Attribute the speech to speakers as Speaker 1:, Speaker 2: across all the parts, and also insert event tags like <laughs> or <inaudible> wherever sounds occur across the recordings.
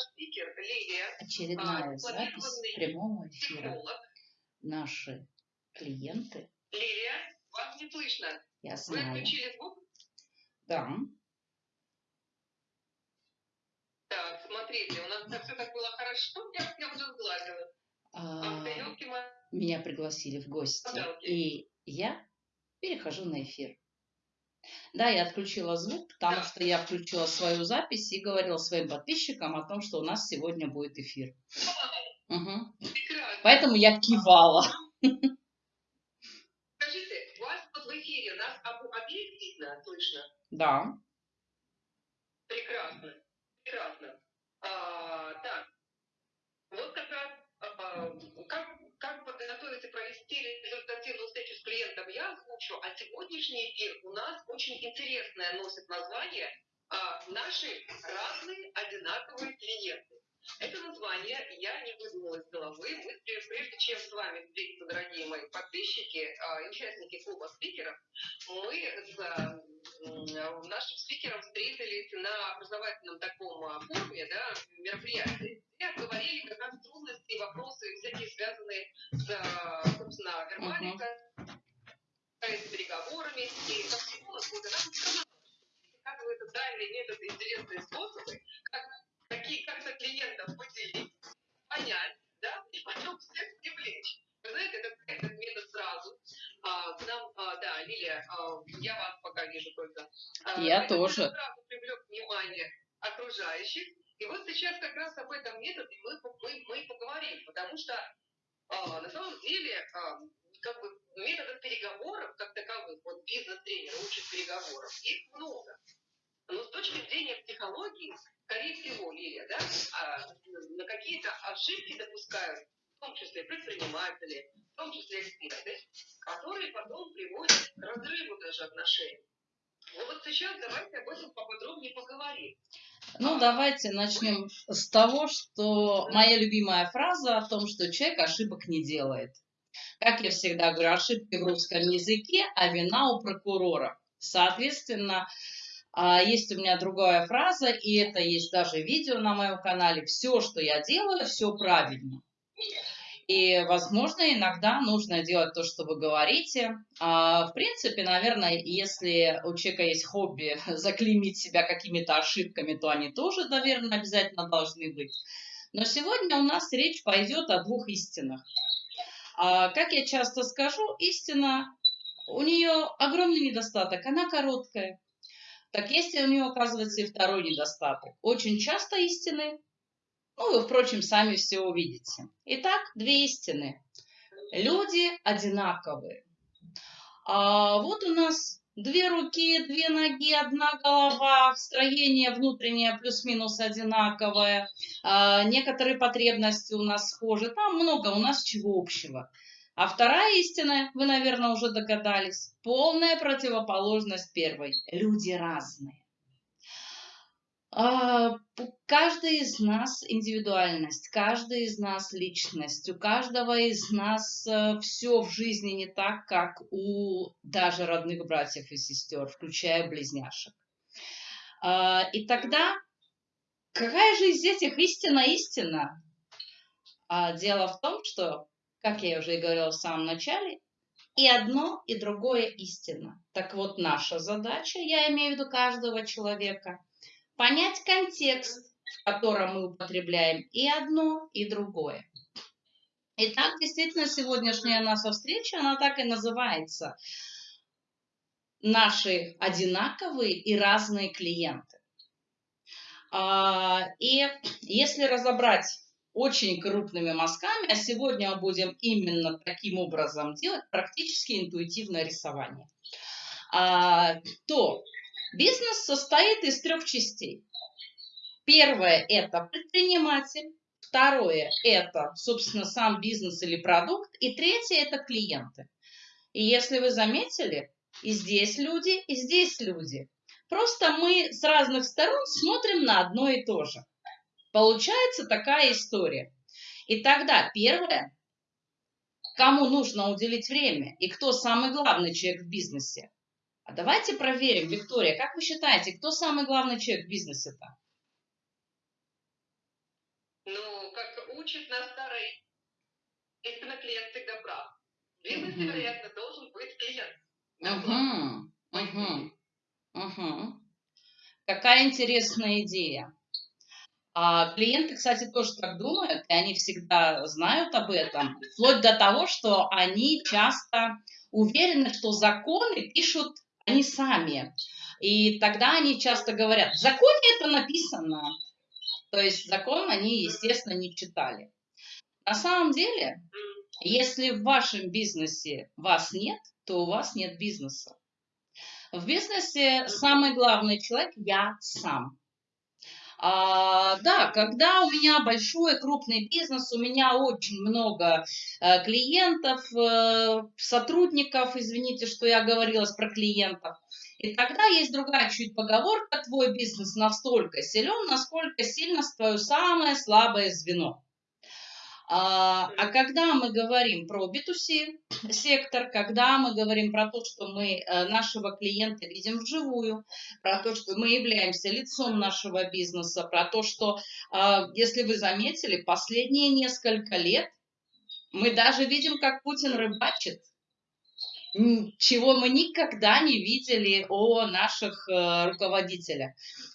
Speaker 1: наш спикер Лилия,
Speaker 2: Очередная
Speaker 1: а,
Speaker 2: запись прямого эфира.
Speaker 1: психолог.
Speaker 2: Наши клиенты,
Speaker 1: Лилия, вас не слышно.
Speaker 2: я
Speaker 1: Вы
Speaker 2: знаю,
Speaker 1: отключили звук?
Speaker 2: да,
Speaker 1: Так, смотрите, у нас все так было хорошо, я, я уже сгладила.
Speaker 2: а,
Speaker 1: ёлки-ма-
Speaker 2: меня пригласили в гости,
Speaker 1: Пожалуйста.
Speaker 2: и я перехожу на эфир. Да, я отключила звук, потому что я включила свою запись и говорила своим подписчикам о том, что у нас сегодня будет эфир.
Speaker 1: Прекрасно.
Speaker 2: Поэтому я кивала.
Speaker 1: Скажите, у вас вот в эфире нас об- обеих видно, слышно?
Speaker 2: Да.
Speaker 1: Прекрасно, прекрасно. А, так, вот как раз я озвучу, а сегодняшний эфир у нас очень интересное носит название а, «Наши разные одинаковые клиенты». Это название я не выдумала из головы. Мы, пре- прежде чем с вами встретиться, дорогие мои подписчики а, и участники клуба спикеров, мы с а, нашим спикером встретились на образовательном таком а, форуме, да, мероприятии, где обговорили как раз трудности и вопросы всякие связанные с, а, собственно, вербаликой, с переговорами. И как психолог, она сказала, оказывается дальние методы, интересные способы, как, какие, как-то клиентов поделить, понять, да, и потом всех привлечь. Вы знаете, этот, этот метод сразу а, к нам, а, да, Лилия, а, я вас пока вижу только. А,
Speaker 2: Я тоже.
Speaker 1: сразу привлек внимание окружающих. И вот сейчас как раз об этом методе мы, мы, мы поговорим, потому что а, на самом деле а, как бы методов переговоров как таковых, вот бизнес-тренер учит переговоров, их много. Но с точки зрения психологии, скорее всего, Лилия, да, а, на какие-то ошибки допускают, в том числе предприниматели, в том числе эксперты, которые потом приводят к разрыву даже отношений. Ну вот сейчас давайте об этом поподробнее поговорим.
Speaker 2: Ну, давайте начнем с того, что моя любимая фраза о том, что человек ошибок не делает. Как я всегда говорю, ошибки в русском языке, а вина у прокурора. Соответственно, а, есть у меня другая фраза, и это есть даже видео на моем канале. Все, что я делаю, все правильно. И, возможно, иногда нужно делать то, что вы говорите. А, В принципе, наверное, если у человека есть хобби <laughs> заклеймить себя какими-то ошибками, то они тоже, наверное, обязательно должны быть. Но сегодня у нас речь пойдет о двух истинах. А, Как я часто скажу, истина, у нее огромный недостаток, она короткая. Так есть у нее, оказывается, и второй недостаток. Очень часто истины ну, вы, впрочем, сами все увидите. Итак, две истины. Люди одинаковые. А вот у нас две руки, две ноги, одна голова, строение внутреннее плюс-минус одинаковое, а, некоторые потребности у нас схожи, там много у нас чего общего. А вторая истина, вы, наверное, уже догадались, полная противоположность первой. Люди разные. А, Каждый из нас индивидуальность, каждый из нас личность, у каждого из нас все в жизни не так, как у даже родных братьев и сестер, включая близняшек. А, И тогда какая же из этих истина истина? А Дело в том, что, как я уже и говорила в самом начале, и одно, и другое истина. Так вот, наша задача, я имею в виду каждого человека, понять контекст, в котором мы употребляем и одно, и другое. Итак, действительно, сегодняшняя наша встреча, она так и называется. Наши одинаковые и разные клиенты. А, И если разобрать очень крупными мазками, а сегодня мы будем именно таким образом делать, практически интуитивное рисование, а, то бизнес состоит из трех частей. Первое – это предприниматель. Второе – это, собственно, сам бизнес или продукт. И третье – это клиенты. И если вы заметили, и здесь люди, и здесь люди. Просто мы с разных сторон смотрим на одно и то же. Получается такая история. И тогда первое, кому нужно уделить время и кто самый главный человек в бизнесе. А давайте проверим, Виктория, как вы считаете, кто самый главный человек в бизнесе-то?
Speaker 1: учит нас старый. Клиент всегда прав. В бизнесе, вероятно, должен быть клиент.
Speaker 2: Угу, угу, угу. Какая интересная идея. А клиенты, кстати, тоже так думают, и они всегда знают об этом, вплоть до того, что они часто уверены, что законы пишут они сами. И тогда они часто говорят, в законе это написано. То есть закон они, естественно, не читали. На самом деле, если в вашем бизнесе вас нет, то у вас нет бизнеса. В бизнесе самый главный человек – я сам. А, да, когда у меня большой крупный бизнес, у меня очень много э, клиентов, э, сотрудников, извините, что я говорила про клиентов. И тогда есть другая чуть поговорка, твой бизнес настолько силен, насколько сильно твое самое слабое звено. А, а когда мы говорим про B2C сектор, когда мы говорим про то, что мы э, нашего клиента видим вживую, про то, что мы являемся лицом нашего бизнеса, про то, что, а, если вы заметили, последние несколько лет мы даже видим, как Путин рыбачит, чего мы никогда не видели о наших э, руководителях.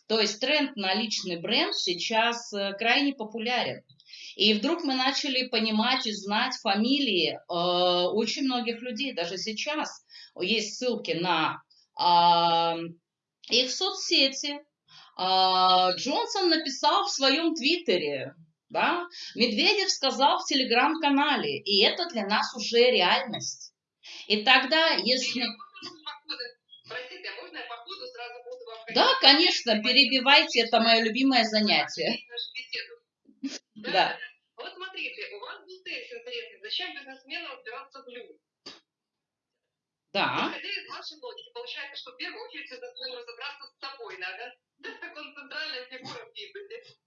Speaker 2: То есть тренд на личный бренд сейчас э, крайне популярен. И вдруг мы начали понимать и знать фамилии э, очень многих людей. Даже сейчас есть ссылки на а, их соцсети. А, Джонсон написал в своем твиттере, да, Медведев сказал в телеграм-канале, и это для нас уже реальность. И тогда, если...
Speaker 1: Простите, а можно я по сразу буду вам
Speaker 2: Да, конечно, перебивайте, это мое любимое занятие.
Speaker 1: Нашу беседу.
Speaker 2: Да.
Speaker 1: Вот смотрите, у вас был тезис интересный. Зачем бизнесмену разбираться в людях?
Speaker 2: Да,
Speaker 1: Исходя из вашей логики, получается, что в первую очередь бизнесмену разобраться с собой надо. <laughs> Так как он центральная фигура в бизнесе.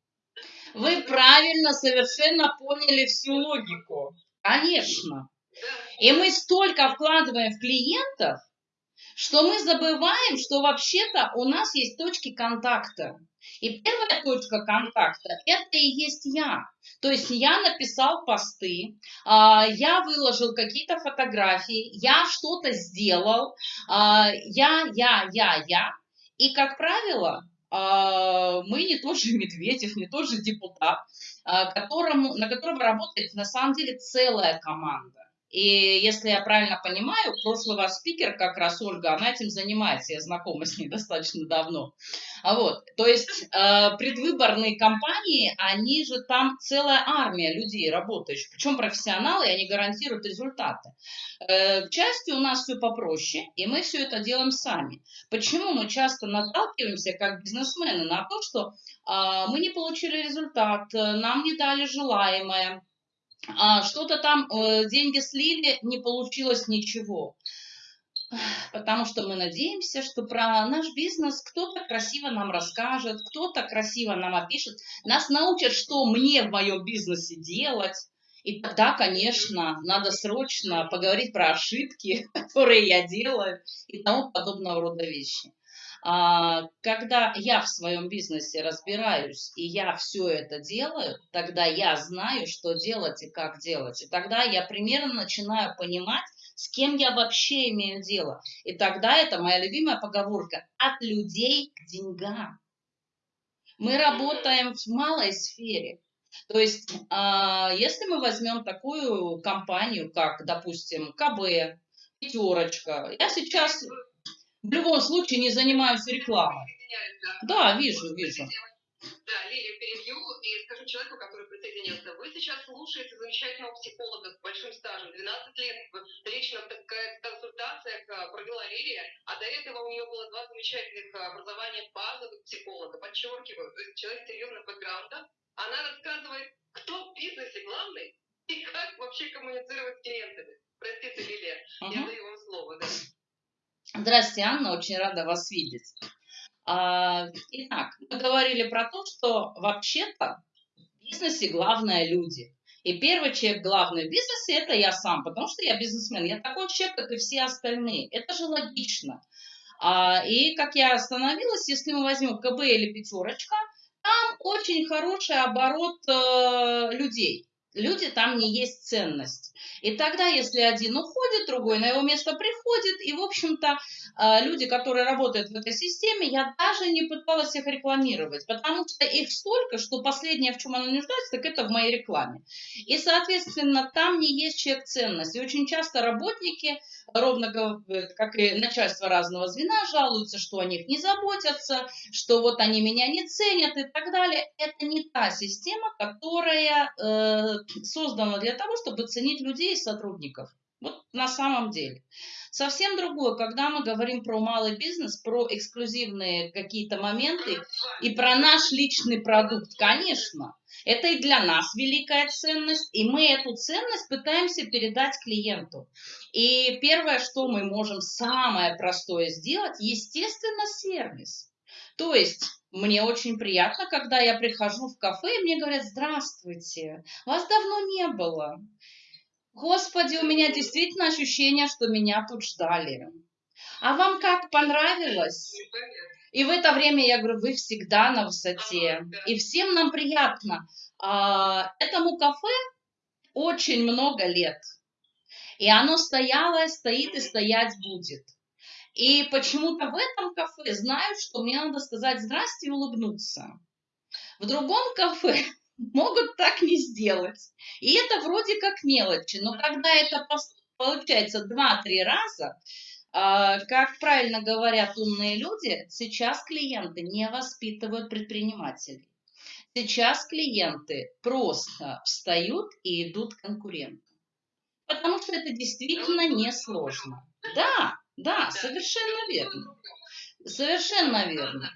Speaker 2: вы правильно совершенно поняли всю логику. Конечно.
Speaker 1: Да.
Speaker 2: И мы столько вкладываем в клиентов, что мы забываем, что вообще-то у нас есть точки контакта. И первая точка контакта – это и есть я. То есть я написал посты, а, я выложил какие-то фотографии, я что-то сделал, а, я, я, я, я. И, как правило, а, мы не тот же Медведев, не тот же депутат, которому, на которого работает на самом деле целая команда. И если я правильно понимаю, прошлый ваш спикер, как раз Ольга, она этим занимается, я знакома с ней <laughs> достаточно давно. А вот, то есть э, предвыборные кампании, они же там целая армия людей работающих, причем профессионалы, и они гарантируют результаты. Э, к части у нас все попроще, и мы все это делаем сами. Почему мы часто наталкиваемся, как бизнесмены, на то, что э, мы не получили результат, э, нам не дали желаемое, что-то там, э, деньги слили, не получилось ничего. Потому что мы надеемся, что про наш бизнес кто-то красиво нам расскажет, кто-то красиво нам опишет, нас научат, что мне в моем бизнесе делать. И тогда, конечно, надо срочно поговорить про ошибки, <laughs> которые я делаю и тому подобного рода вещи. А, Когда я в своем бизнесе разбираюсь и я все это делаю, тогда я знаю, что делать и как делать. И тогда я примерно начинаю понимать, с кем я вообще имею дело. И тогда это моя любимая поговорка «от людей к деньгам». Мы работаем в малой сфере. То есть, а, если мы возьмем такую компанию, как, допустим, КБ, Пятерочка, я сейчас в любом случае не занимаюсь рекламой.
Speaker 1: Да.
Speaker 2: Вижу, вижу.
Speaker 1: я Да, Лилию перебью и скажу человеку, который присоединился. Вы сейчас слушаете замечательного психолога с большим стажем, 12 лет в личных, консультациях а, провела Лилия, а до этого у нее было два замечательных образования базовых психолога. Подчеркиваю, то есть человек с серьезным бэкграундом. Она рассказывает, кто в бизнесе главный <laughs> и как вообще коммуницировать с клиентами. Простите, Лилия, я
Speaker 2: Мгм.
Speaker 1: даю вам слово. Да.
Speaker 2: Здравствуйте, Анна, очень рада вас видеть. А, Итак, мы говорили про то, что вообще-то в бизнесе главное люди. И первый человек главный в бизнесе – это я сам, потому что я бизнесмен. Я такой человек, как и все остальные. Это же логично. А, И как я остановилась, если мы возьмем КБ или пятерочка, там очень хороший оборот э, людей. люди там не есть ценность. И тогда, если один уходит, другой на его место приходит, и, в общем-то, а, люди, которые работают в этой системе, я даже не пыталась их рекламировать, потому что их столько, что последнее, в чем она нуждается, так это в моей рекламе. И, соответственно, там не есть человек ценность. И очень часто работники, ровно как и начальство разного звена, жалуются, что о них не заботятся, что вот они меня не ценят и так далее. Это не та система, которая э, создана для того, чтобы ценить и сотрудников. Вот на самом деле. Совсем другое, когда мы говорим про малый бизнес, про эксклюзивные какие-то моменты и про наш личный продукт, конечно. Это и для нас великая ценность, и мы эту ценность пытаемся передать клиенту. И первое, что мы можем самое простое сделать, естественно, сервис. То есть мне очень приятно, когда я прихожу в кафе, и мне говорят, здравствуйте, вас давно не было. Господи, у меня действительно ощущение, что меня тут ждали. А вам как понравилось? И в это время я говорю, вы всегда на высоте. И всем нам приятно. А, этому кафе очень много лет. И оно стояло, стоит и стоять будет. И почему-то в этом кафе знают, что мне надо сказать здрасте и улыбнуться. В другом кафе могут так не сделать. И это вроде как мелочи, но когда это получается 2-3 раза, а, как правильно говорят умные люди, сейчас клиенты не воспитывают предпринимателей. Сейчас клиенты просто встают и идут к конкурентам. Потому что это действительно несложно. Да, да, совершенно верно. Совершенно верно.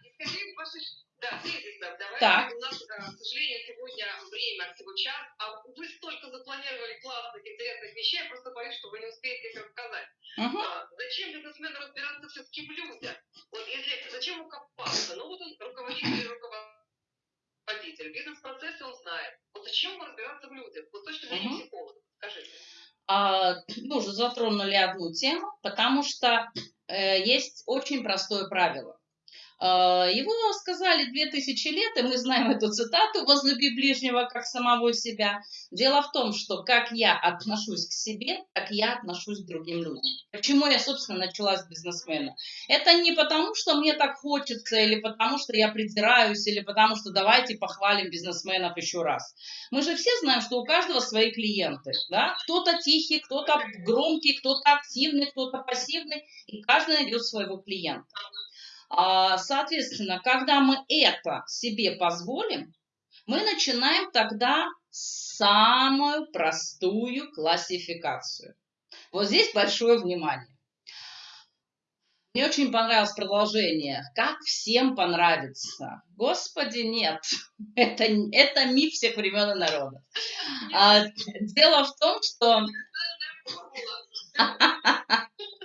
Speaker 1: Да, тезисно. Давайте.
Speaker 2: Так.
Speaker 1: У нас, э, к сожалению, сегодня время всего час, а вы столько запланировали классных, интересных вещей, я просто боюсь, что вы не успеете их рассказать.
Speaker 2: Угу.
Speaker 1: А, зачем бизнесмену разбираться все-таки в людях? Вот если, зачем ему копаться? Ну вот он руководитель <laughs> руководитель, бизнес-процессы он знает. Вот зачем ему разбираться в людях? Вот с точки зрения угу. психолога, скажите.
Speaker 2: А, мы уже затронули одну тему, потому что э, есть очень простое правило. А, его сказали две тысячи лет, и мы знаем эту цитату «возлюби ближнего, как самого себя». Дело в том, что как я отношусь к себе, так я отношусь к другим людям. Почему я, собственно, начала с бизнесмена? Это не потому, что мне так хочется, или потому, что я придираюсь, или потому, что давайте похвалим бизнесменов еще раз. Мы же все знаем, что у каждого свои клиенты. Да? Кто-то тихий, кто-то громкий, кто-то активный, кто-то пассивный, и каждый найдет своего клиента. А, соответственно, когда мы это себе позволим, мы начинаем тогда самую простую классификацию. Вот здесь большое внимание. Мне очень понравилось продолжение. Как всем понравится? Господи, нет. <laughs> Это, это миф всех времен и народов. А, дело в том, что... <laughs>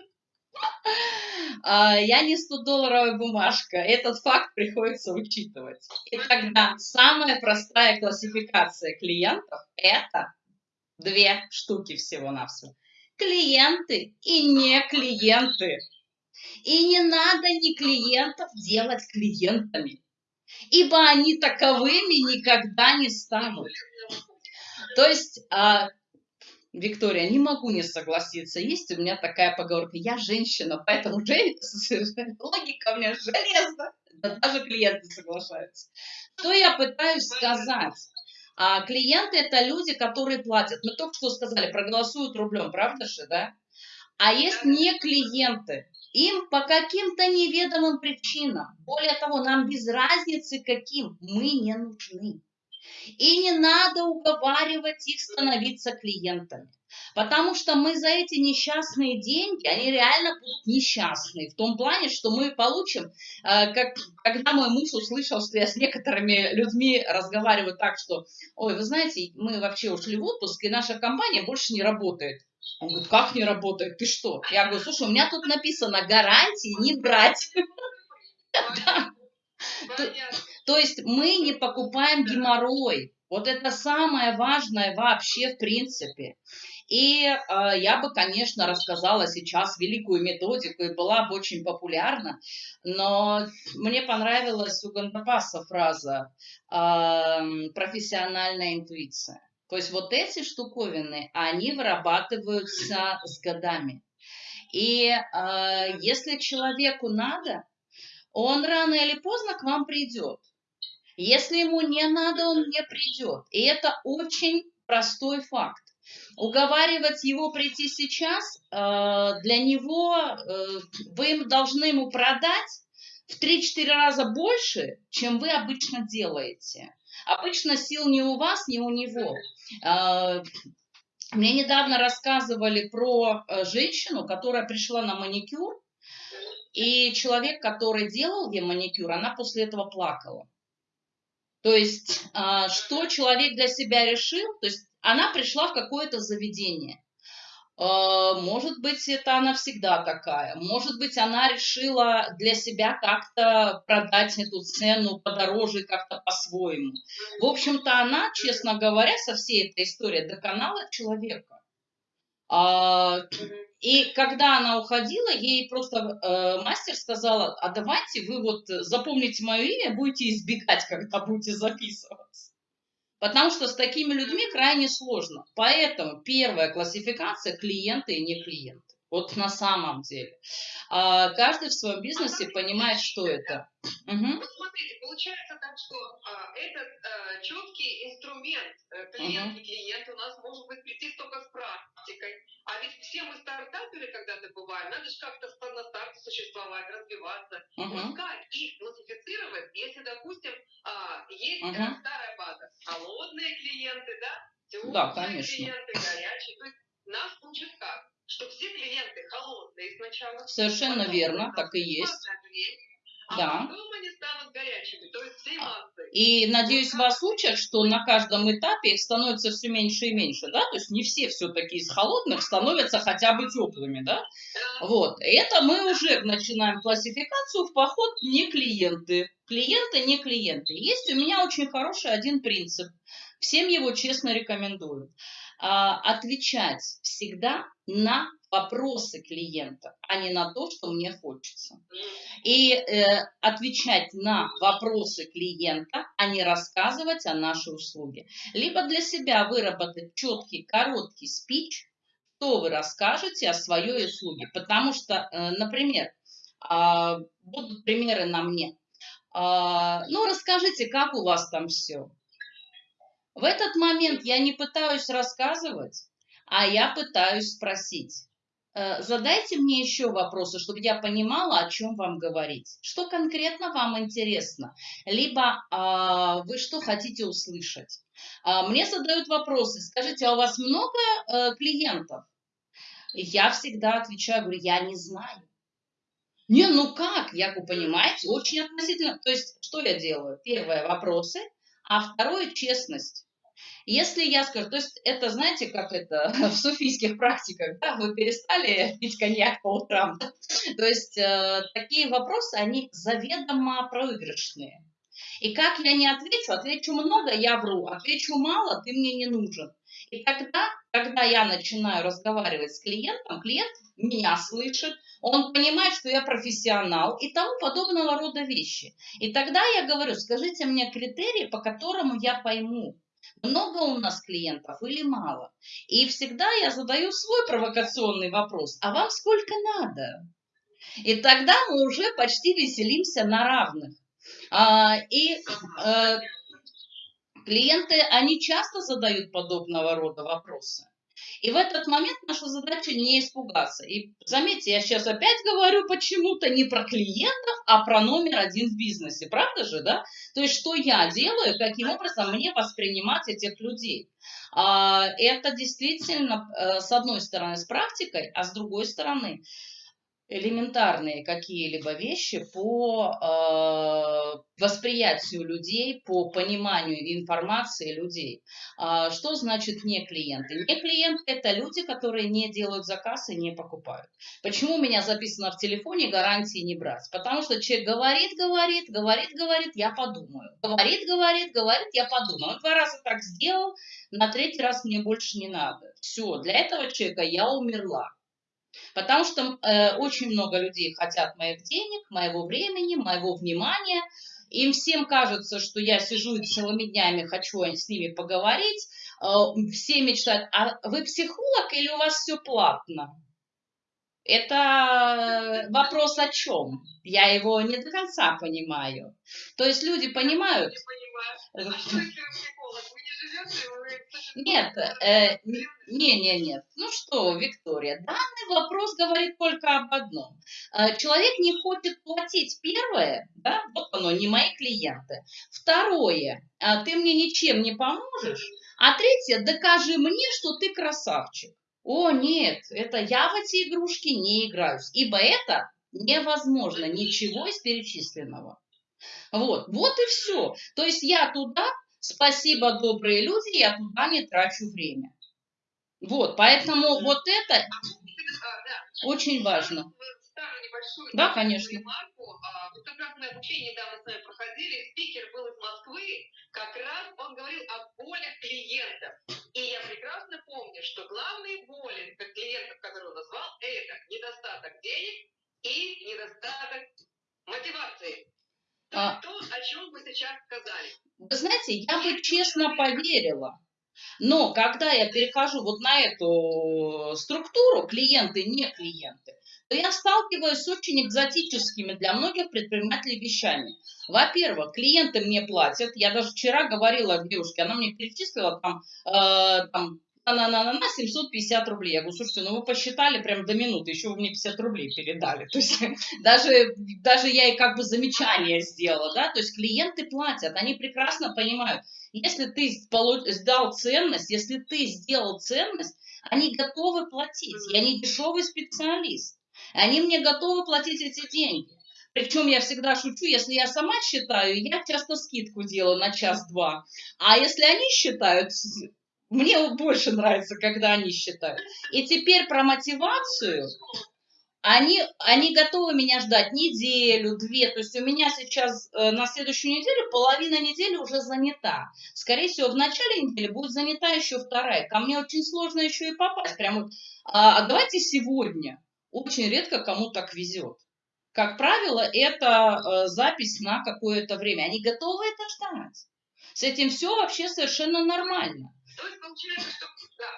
Speaker 2: А, я не 100-долларовая бумажка. Этот факт приходится учитывать. И тогда самая простая классификация клиентов – это две штуки всего-навсего. Клиенты и не клиенты. И не надо ни клиентов делать клиентами, ибо они таковыми никогда не станут. То есть а, Виктория, не могу не согласиться. Есть у меня такая поговорка. Я женщина, поэтому <laughs> логика у меня железная. Да, даже клиенты соглашаются. Что я пытаюсь сказать? А клиенты это люди, которые платят. Мы только что сказали, проголосуют рублем, правда же, да? А есть не клиенты. Им по каким-то неведомым причинам. Более того, нам без разницы каким мы не нужны. И не надо уговаривать их становиться клиентами. Потому что мы за эти несчастные деньги, они реально будут несчастные. В том плане, что мы получим, э, как, когда мой муж услышал, что я с некоторыми людьми разговариваю так, что, ой, вы знаете, мы вообще ушли в отпуск, и наша компания больше не работает. Он говорит, как не работает? Ты что? Я говорю, слушай, у меня тут написано гарантии не брать. <laughs> То есть мы не покупаем геморрой. Вот это самое важное вообще в принципе. И э, я бы, конечно, рассказала сейчас великую методику и была бы очень популярна, но мне понравилась у Гандапаса фраза э, «профессиональная интуиция». То есть вот эти штуковины, они вырабатываются с годами. И э, если человеку надо, он рано или поздно к вам придет. Если ему не надо, он не придет. И это очень простой факт. Уговаривать его прийти сейчас, э, для него э, вы должны ему продать в 3-4 раза больше, чем вы обычно делаете. Обычно сил не у вас, не у него. Э, мне недавно рассказывали про женщину, которая пришла на маникюр, и человек, который делал ей маникюр, она после этого плакала. То есть, а, что человек для себя решил, то есть она пришла в какое-то заведение. А, может быть, это она всегда такая. Может быть, она решила для себя как-то продать эту цену подороже, как-то по-своему. В общем-то, она, честно говоря, со всей этой историей доконала человека. И когда она уходила, ей просто э, мастер сказала, а давайте вы вот запомните мое имя, будете избегать, когда будете записываться. Потому что с такими людьми крайне сложно. Поэтому первая классификация – клиенты и не клиенты. Вот на самом деле. А, каждый в своем бизнесе понимает, что это.
Speaker 1: Угу. Вот смотрите, получается так, что а, этот а, четкий инструмент а, клиент угу. и клиент у нас может быть прийти только с практикой. А ведь все мы стартаперы когда-то бываем, надо же как-то на старте существовать, развиваться, угу. пускай их классифицировать, если, допустим, а, есть угу. старая база, холодные клиенты, да, теплые
Speaker 2: да, конечно.
Speaker 1: клиенты, горячие. То есть нас учат как? Что все клиенты холодные сначала.
Speaker 2: Совершенно верно, так и есть.
Speaker 1: А да. потом они станут горячими, то есть всей а.
Speaker 2: И, надеюсь, вас учат, что на каждом этапе их становится все меньше и меньше, да? То есть не все все-таки из холодных становятся хотя бы теплыми, да? да? Вот. Это мы уже начинаем классификацию в поход не клиенты. Клиенты, не клиенты. Есть у меня очень хороший один принцип. Всем его честно рекомендую. А, отвечать всегда на вопросы клиента, а не на то, что мне хочется. И э, отвечать на вопросы клиента, а не рассказывать о нашей услуге. Либо для себя выработать четкий, короткий спич, что вы расскажете о своей услуге. Потому что, э, например, э, будут примеры на мне. Э, ну, расскажите, как у вас там все. В этот момент я не пытаюсь рассказывать, а я пытаюсь спросить. Э, задайте мне еще вопросы, чтобы я понимала, о чем вам говорить. Что конкретно вам интересно? Либо а, вы что хотите услышать? А, мне задают вопросы. Скажите, а у вас много а, клиентов? Я всегда отвечаю, говорю, я не знаю. Не, ну как? Я, вы понимаете, очень относительно. То есть, что я делаю? Первое – вопросы, а второе – честность. Если я скажу, то есть это, знаете, как это <laughs> в суфийских практиках, да, вы перестали <laughs> пить коньяк по утрам. <laughs> То есть э, такие вопросы, они заведомо проигрышные. И как я не отвечу, отвечу много, я вру, отвечу мало, ты мне не нужен. И тогда, когда я начинаю разговаривать с клиентом, клиент меня слышит, он понимает, что я профессионал и тому подобного рода вещи. И тогда я говорю, скажите мне критерии, по которому я пойму, много у нас клиентов или мало? И всегда я задаю свой провокационный вопрос. А вам сколько надо? И тогда мы уже почти веселимся на равных. А, и э, клиенты, они часто задают подобного рода вопросы. И в этот момент наша задача не испугаться. И заметьте, я сейчас опять говорю почему-то не про клиентов, а про номер один в бизнесе. Правда же, да? То есть, что я делаю, каким образом мне воспринимать этих людей. А, это действительно, э, с одной стороны, с практикой, а с другой стороны, элементарные какие-либо вещи по э, восприятию людей, по пониманию информации людей. А что значит не клиенты? Не клиенты – это люди, которые не делают заказ и не покупают. Почему у меня записано в телефоне гарантии не брать? Потому что человек говорит, говорит, говорит, говорит, я подумаю. Говорит, говорит, говорит, я подумаю. Он два раза так сделал, на третий раз мне больше не надо. Все, для этого человека я умерла. Потому что э, очень много людей хотят моих денег, моего времени, моего внимания. Им всем кажется, что я сижу целыми днями хочу с ними поговорить, все мечтают, а вы психолог или у вас все платно? Это вопрос о чем? Я его не до конца понимаю. То есть люди понимают...
Speaker 1: Не понимаю.
Speaker 2: Нет, э, не, не, нет. Ну что, Виктория, данный вопрос говорит только об одном. Э, человек не хочет платить первое, да, вот оно, не мои клиенты. Второе, э, ты мне ничем не поможешь. А третье, докажи мне, что ты красавчик. О, нет, это я в эти игрушки не играюсь, ибо это невозможно, ничего из перечисленного. Вот, вот и все. То есть я туда, спасибо, добрые люди, я туда не трачу время. Вот, поэтому вот это а, очень важно. Да, конечно.
Speaker 1: А, вот как раз мы обучение недавно с вами проходили, спикер был из Москвы, как раз он говорил о болях клиентов. И я прекрасно помню, что главные боли клиентов, которые он назвал, это недостаток денег и недостаток мотивации. То, а... то, о чем вы сейчас сказали.
Speaker 2: Вы знаете, я бы честно поверила. Но когда я перехожу вот на эту структуру, клиенты, не клиенты, то я сталкиваюсь с очень экзотическими для многих предпринимателей вещами. Во-первых, клиенты мне платят. Я даже вчера говорила девушке, она мне перечислила там, э, там на, на, на, на 750 рублей. Я говорю, слушайте, ну вы посчитали прям до минуты, еще вы мне 50 рублей передали. <laughs> То есть даже, даже я и как бы замечание сделала, да, то есть клиенты платят, они прекрасно понимают, если ты сдал ценность, если ты сделал ценность, они готовы платить, я не дешевый специалист. Они мне готовы платить эти деньги. Причем я всегда шучу, если я сама считаю, я часто скидку делаю на час-два. А если они считают, мне больше нравится, когда они считают. И теперь про мотивацию. Они, они готовы меня ждать неделю, две. То есть у меня сейчас э, на следующую неделю половина недели уже занята. Скорее всего, в начале недели будет занята еще вторая. Ко мне очень сложно еще и попасть. Прям вот, а, а давайте сегодня. Очень редко кому так везет. Как правило, это э, запись на какое-то время. Они готовы это ждать. С этим все вообще совершенно нормально.
Speaker 1: То есть получается, что да,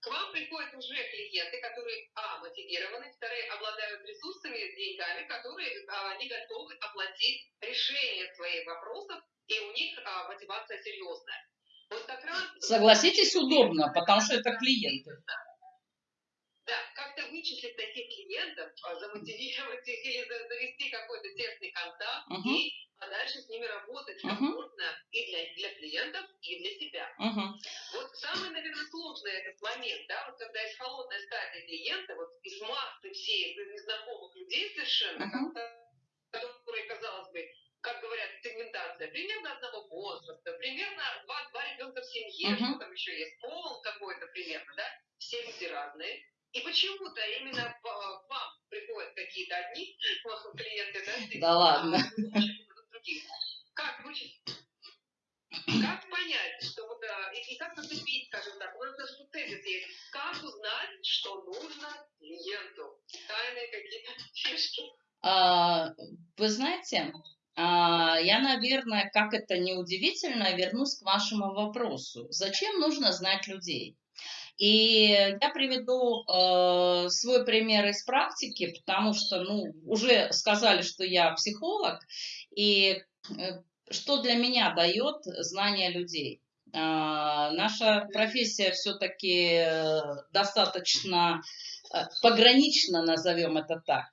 Speaker 1: к вам приходят уже клиенты, которые, а, мотивированы, вторые, обладают ресурсами, деньгами, которые а, они готовы оплатить решение своих вопросов, и у них а, мотивация серьезная.
Speaker 2: Вот как раз... Согласитесь, удобно, потому что это клиенты. Да
Speaker 1: да, как-то вычислить таких клиентов, а, замотивировать их или завести какой-то тесный контакт uh-huh. и дальше с ними работать uh-huh. комфортно и для, для клиентов, и для себя. Uh-huh. Вот самый, наверное, сложный этот момент, да, вот когда из холодной стадии клиента, вот из массы всей незнакомых людей совершенно, uh-huh. которые, казалось бы, как говорят, сегментация, примерно одного возраста, примерно два, два ребенка в семье, uh-huh. что там еще есть, пол какой-то примерно, да, все люди разные. И почему-то именно к вам приходят какие-то одни клиенты, да?
Speaker 2: Да ладно.
Speaker 1: Как вычислить? Как понять, что вот, и, и как зацепить, скажем так, у нас даже тут тезис есть, как узнать, что нужно клиенту? Тайные какие-то <laughs> фишки?
Speaker 2: А, вы знаете, а, я, наверное, как это не удивительно, вернусь к вашему вопросу. Зачем нужно знать людей? И я приведу э, свой пример из практики, потому что, ну, уже сказали, что я психолог, и э, что для меня дает знание людей. Э, наша профессия все-таки э, достаточно э, погранична, назовем это так.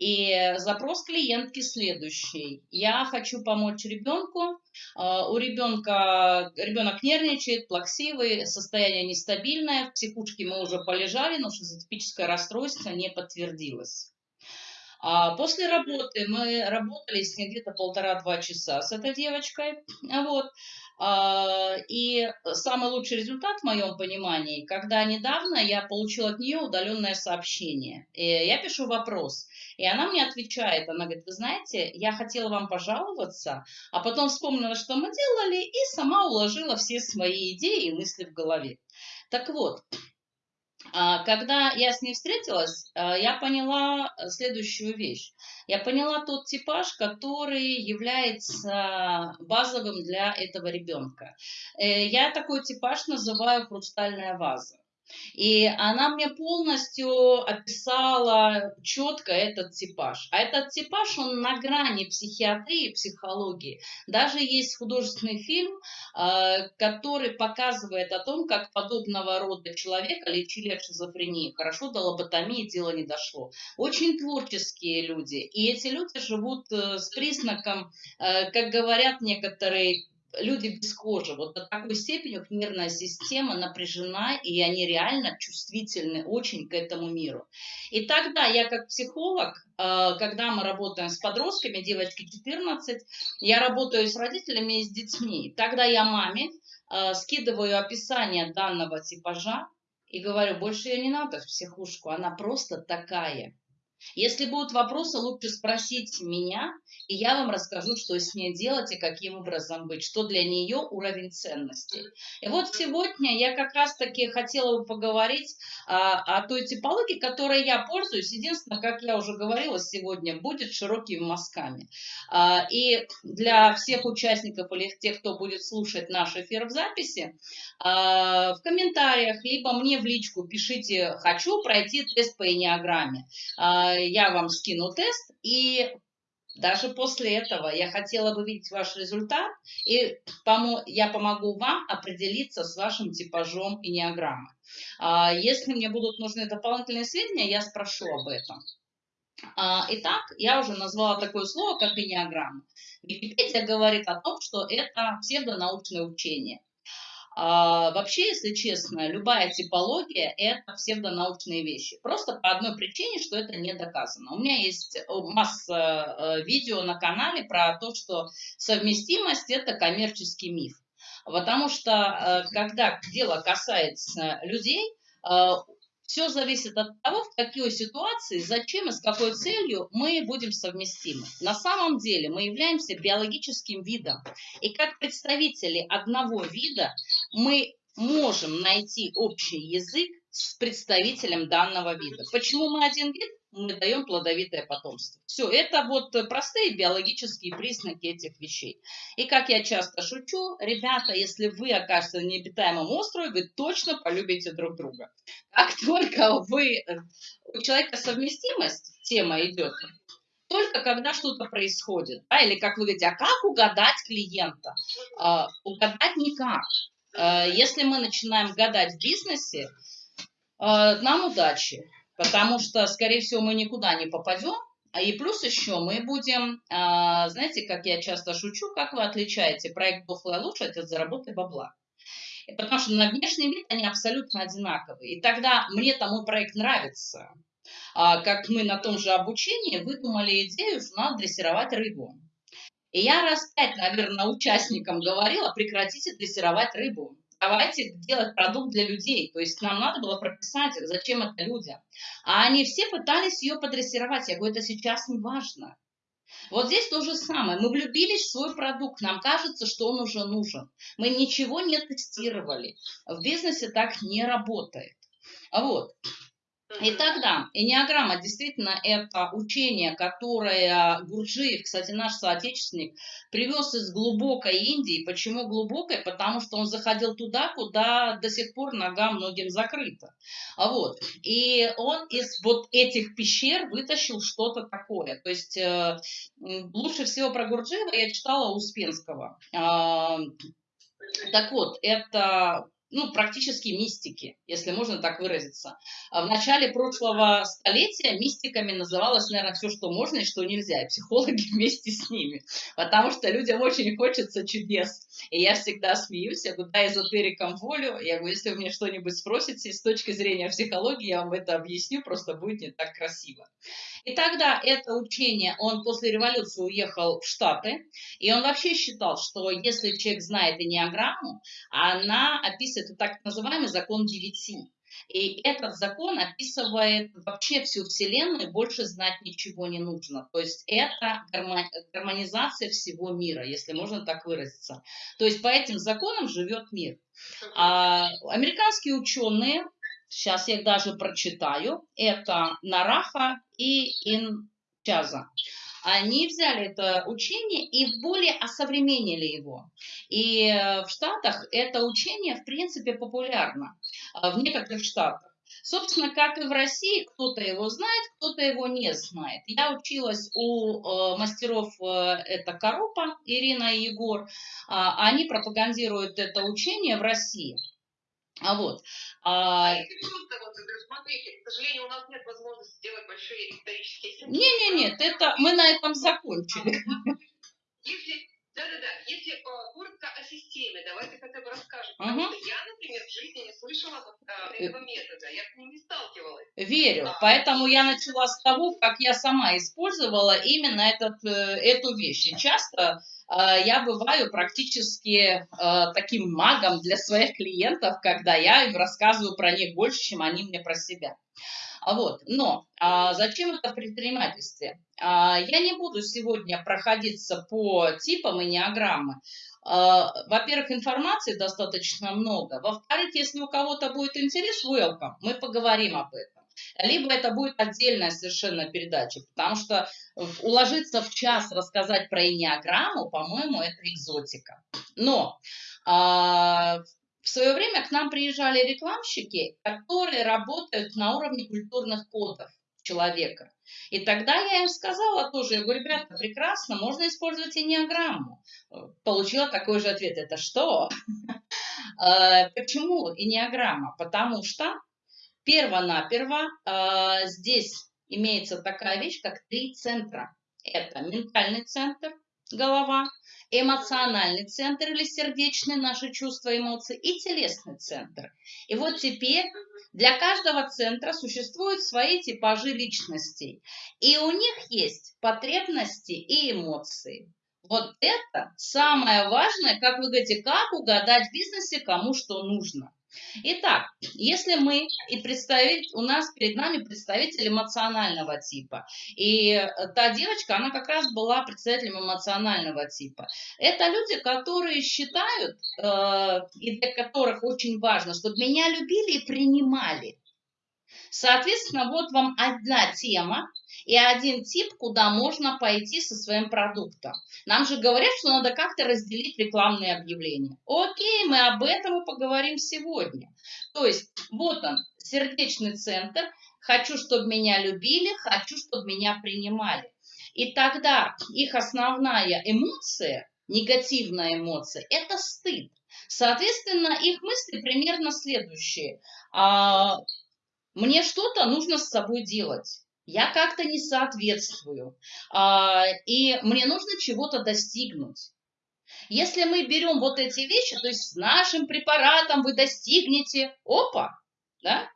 Speaker 2: И запрос клиентки следующий. Я хочу помочь ребенку. А, у ребенка ребенок нервничает, плаксивый, состояние нестабильное. В психушке мы уже полежали, но шизотипическое расстройство не подтвердилось. А после работы мы работали с ней где-то полтора-два часа с этой девочкой. Вот. А, и самый лучший результат в моем понимании, когда недавно я получила от нее удаленное сообщение. И я пишу вопрос, и она мне отвечает, она говорит, вы знаете, я хотела вам пожаловаться, а потом вспомнила, что мы делали, и сама уложила все свои идеи и мысли в голове. Так вот, А, когда я с ней встретилась, а, я поняла следующую вещь. Я поняла тот типаж, который является базовым для этого ребенка. Э, я такой типаж называю хрустальная ваза. И она мне полностью описала четко этот типаж. А этот типаж, он на грани психиатрии и психологии. Даже есть художественный фильм, а, который показывает о том, как подобного рода человека лечили от шизофрении. Хорошо, до лоботомии дело не дошло. Очень творческие люди. И эти люди живут э, с признаком, э, как говорят некоторые люди без кожи, вот до такой степени их нервная система напряжена, и они реально чувствительны очень к этому миру. И тогда я как психолог, э, когда мы работаем с подростками, девочки 14, я работаю с родителями и с детьми. Тогда я маме э, скидываю описание данного типажа и говорю, больше ее не надо в психушку, она просто такая. Если будут вопросы, лучше спросить меня, и я вам расскажу, что с ней делать и каким образом быть, что для нее уровень ценностей. И вот сегодня я как раз-таки хотела бы поговорить а, о той типологии, которой я пользуюсь. Единственное, как я уже говорила сегодня, будет широкими мазками. А, и для всех участников или тех, кто будет слушать наш эфир в записи, а, в комментариях, либо мне в личку пишите «хочу пройти тест по энеограмме». А, я вам скину тест, и даже после этого я хотела бы видеть ваш результат, и я помогу вам определиться с вашим типажом энеограммы. А, если мне будут нужны дополнительные сведения, я спрошу об этом. А, итак, я уже назвала такое слово, как энеограмма. Википедия говорит о том, что это псевдонаучное учение. А, вообще, если честно, любая типология – это псевдонаучные вещи. Просто по одной причине, что это не доказано. У меня есть э, масса э, видео на канале про то, что совместимость – это коммерческий миф. Потому что, э, когда дело касается людей, все зависит от того, в какой ситуации, зачем и с какой целью мы будем совместимы. На самом деле мы являемся биологическим видом. И как представители одного вида мы можем найти общий язык с представителем данного вида. Почему мы один вид? Мы даем плодовитое потомство. Все, это вот простые биологические признаки этих вещей. И как я часто шучу, ребята, если вы окажетесь на необитаемом острове, вы точно полюбите друг друга. Как <laughs> только вы, у человека совместимость, тема идет, только когда что-то происходит. Да? Или как вы говорите, а как угадать клиента? А, угадать никак. Э, если мы начинаем гадать в бизнесе, э, нам удачи, потому что, скорее всего, мы никуда не попадем, а и плюс еще мы будем, э, знаете, как я часто шучу, как вы отличаете проект «Дохлая лошадь» от заработай бабла? Потому что на внешний вид они абсолютно одинаковые. И тогда мне там мой проект нравится. А как мы на том же обучении выдумали идею, что надо дрессировать рыбу. И я раз пять, наверное, участникам говорила, прекратите дрессировать рыбу. Давайте делать продукт для людей. То есть нам надо было прописать, зачем это людям. А они все пытались ее подрессировать. Я говорю, это сейчас не важно. Вот здесь то же самое. Мы влюбились в свой продукт. Нам кажется, что он уже нужен. Мы ничего не тестировали. В бизнесе так не работает. Вот. И тогда энеограмма действительно это учение, которое Гурджиев, кстати, наш соотечественник, привез из глубокой Индии. Почему глубокой? Потому что он заходил туда, куда до сих пор нога многим закрыта. А вот. И он из вот этих пещер вытащил что-то такое. То есть э, лучше всего про Гурджиева я читала Успенского. Э, так вот, это ну, практически мистики, если можно так выразиться. А в начале прошлого столетия мистиками называлось, наверное, все, что можно и что нельзя, и психологи <laughs> вместе с ними, потому что людям очень хочется чудес. И я всегда смеюсь, я говорю, да, эзотерикам волю, я говорю, если вы мне что-нибудь спросите с точки зрения психологии, я вам это объясню, просто будет не так красиво. И тогда это учение, он после революции уехал в Штаты, и он вообще считал, что если человек знает энеограмму, она описывает так называемый закон девяти. И этот закон описывает вообще всю Вселенную, больше знать ничего не нужно. То есть это гармонизация всего мира, если можно так выразиться. То есть по этим законам живет мир. А американские ученые сейчас я их даже прочитаю, это Нараха и Инчаза. Они взяли это учение и более осовременили его. И э, в Штатах это учение, в принципе, популярно. Э, в некоторых штатах. Собственно, как и в России, кто-то его знает, кто-то его не знает. Я училась у э, мастеров, э, это Коропа, Ирина и Егор. Э, они пропагандируют это учение в России. А вот.
Speaker 1: А, вот, смотрите, к сожалению, у нас нет возможности сделать большие исторические
Speaker 2: Не, не, нет, это мы на этом закончили.
Speaker 1: Если да-да-да. Если э, коротко о системе, давайте хотя бы расскажем. Потому угу. что я, например, в жизни не слышала вот, э, этого метода. Я с ним не сталкивалась.
Speaker 2: Верю. А, Поэтому я начала с того, как я сама использовала именно этот, э, эту вещь. И часто я бываю практически э, таким магом для своих клиентов, когда я им рассказываю про них больше, чем они мне про себя. Вот. Но а зачем это в предпринимательстве? А, я не буду сегодня проходиться по типам и неограммы. А, во-первых, информации достаточно много. Во-вторых, если у кого-то будет интерес, welcome, мы поговорим об этом. Либо это будет отдельная совершенно передача, потому что уложиться в час рассказать про инеограмму, по-моему, это экзотика. Но а, в свое время к нам приезжали рекламщики, которые работают на уровне культурных кодов человека. И тогда я им сказала тоже, я говорю, ребята, прекрасно, можно использовать и неограмму. Получила такой же ответ, это что? <laughs> Э, почему и неограмма? Потому что перво-наперво э, здесь имеется такая вещь, как три центра. Это ментальный центр, голова, эмоциональный центр или сердечный, наши чувства, эмоции, и телесный центр. И вот теперь для каждого центра существуют свои типажи личностей, и у них есть потребности и эмоции. Вот это самое важное, как вы говорите, как угадать в бизнесе, кому что нужно. Итак, если мы и представить, у нас перед нами представитель эмоционального типа, и э, та девочка, она как раз была представителем эмоционального типа. Это люди, которые считают, э, и для которых очень важно, чтобы меня любили и принимали. Соответственно, вот вам одна тема, и один тип, куда можно пойти со своим продуктом. Нам же говорят, что надо как-то разделить рекламные объявления. Окей, мы об этом и поговорим сегодня. То есть вот он, сердечный центр. Хочу, чтобы меня любили, хочу, чтобы меня принимали. И тогда их основная эмоция, негативная эмоция, это стыд. Соответственно, их мысли примерно следующие. Мне что-то нужно с собой делать я как-то не соответствую, а, и мне нужно чего-то достигнуть. Если мы берем вот эти вещи, то есть с нашим препаратом вы достигнете, опа, да?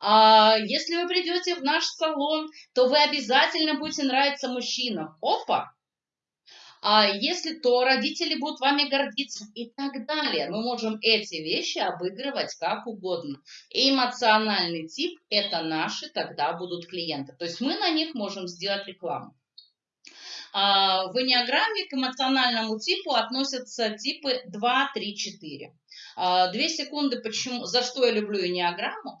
Speaker 2: А если вы придете в наш салон, то вы обязательно будете нравиться мужчинам, опа, а если то родители будут вами гордиться и так далее. Мы можем эти вещи обыгрывать как угодно. И эмоциональный тип – это наши тогда будут клиенты. То есть мы на них можем сделать рекламу. А, в энеограмме к эмоциональному типу относятся типы 2, 3, 4. Две секунды, почему, за что я люблю энеограмму.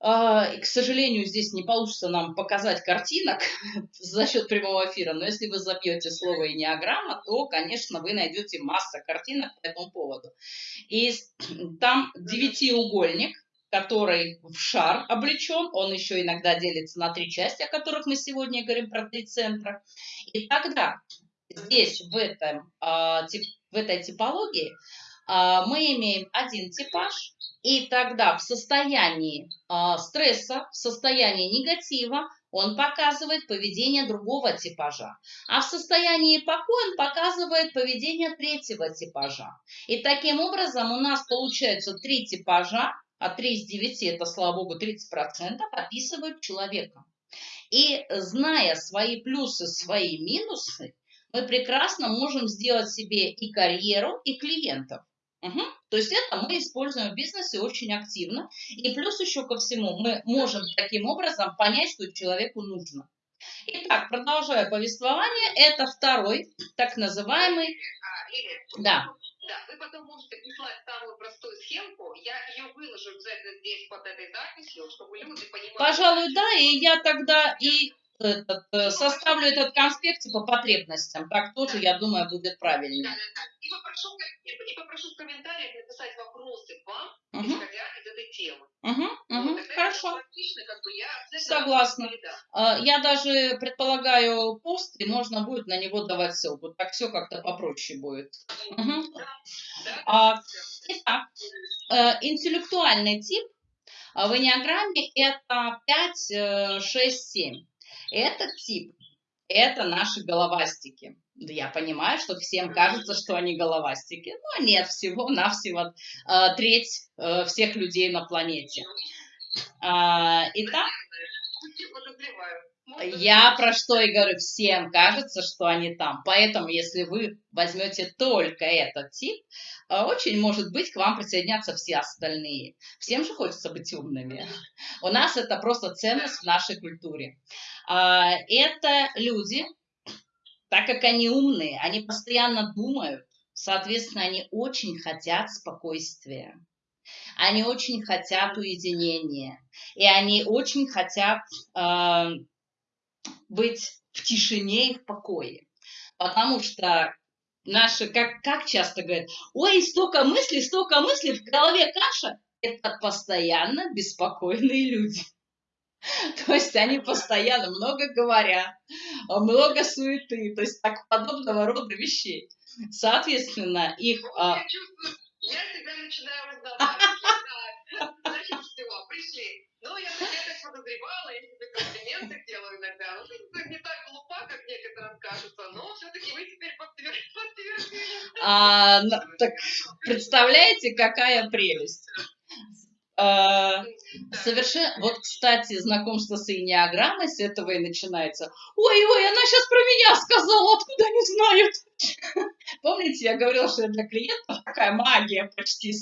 Speaker 2: А, и, к сожалению, здесь не получится нам показать картинок <laughs> за счет прямого эфира, но если вы забьете слово «энеограмма», то, конечно, вы найдете масса картинок по этому поводу. И <clears throat> там девятиугольник, который в шар облечен, он еще иногда делится на три части, о которых мы сегодня говорим, про три центра. И тогда здесь, в, этом, а, в этой типологии, мы имеем один типаж, и тогда в состоянии э, стресса, в состоянии негатива он показывает поведение другого типажа. А в состоянии покоя он показывает поведение третьего типажа. И таким образом у нас получается три типажа, а 3 из 9, это, слава богу, 30%, описывают человека. И зная свои плюсы, свои минусы, мы прекрасно можем сделать себе и карьеру, и клиентов. Угу. То есть это мы используем в бизнесе очень активно. И плюс еще ко всему мы можем таким образом понять, что человеку нужно. Итак, продолжая повествование, это второй так называемый...
Speaker 1: А, Лилия,
Speaker 2: да.
Speaker 1: Да, вы потом можете прислать самую простую схемку, я ее выложу обязательно здесь под этой записью, чтобы люди понимали.
Speaker 2: Пожалуй, да, и я тогда и этот, э, составлю этот конспект по потребностям. Так тоже, я думаю, будет
Speaker 1: да. И попрошу, и попрошу в комментариях написать вопросы вам,
Speaker 2: Мгм.
Speaker 1: исходя из этой темы.
Speaker 2: Угу,
Speaker 1: Вот,
Speaker 2: угу,
Speaker 1: тогда
Speaker 2: хорошо.
Speaker 1: логично, как бы я
Speaker 2: Согласна. А, Я даже предполагаю пост, и можно будет на него давать ссылку. Так все как-то попроще будет.
Speaker 1: Да, да,
Speaker 2: А. Итак, э, интеллектуальный тип а, в энneаграмме это 5, э, 6, 7. Этот тип – это наши головастики. Да, Я понимаю, что всем кажется, что они головастики, но нет, всего-навсего <laughs> э, треть всех людей на планете. А, Итак,
Speaker 1: Я
Speaker 2: про что и говорю, всем кажется, что они там. Поэтому, если вы возьмете только этот тип, э, очень может быть к вам присоединятся все остальные. Всем же хочется быть умными. У нас это просто ценность в нашей культуре. А, Это люди, так как они умные, они постоянно думают, соответственно, они очень хотят спокойствия. Они очень хотят уединения. И они очень хотят э, быть в тишине и в покое. Потому что наши, как, как часто говорят, ой, столько мыслей, столько мыслей, в голове каша. Это постоянно беспокойные люди. <laughs> То есть они постоянно много говорят, много суеты, то есть так подобного рода вещей. Соответственно, их...
Speaker 1: Ну,
Speaker 2: а,
Speaker 1: Я чувствую, я себя начинаю узнавать. <laughs> Так, Значит, все, пришли. Ну, я, я так подозревала, я тебе комплименты делаю иногда. Ну, ты не так глупа, как некоторым кажется, но все-таки вы теперь подтвер- подтвердили.
Speaker 2: а, так представляете, какая прелесть. А, Совершенно. Вот, кстати, знакомство с инеограммой с этого и начинается. Ой-ой, она сейчас про меня сказала, откуда они знают? <laughs> Помните, я говорила, что я для клиентов такая магия почти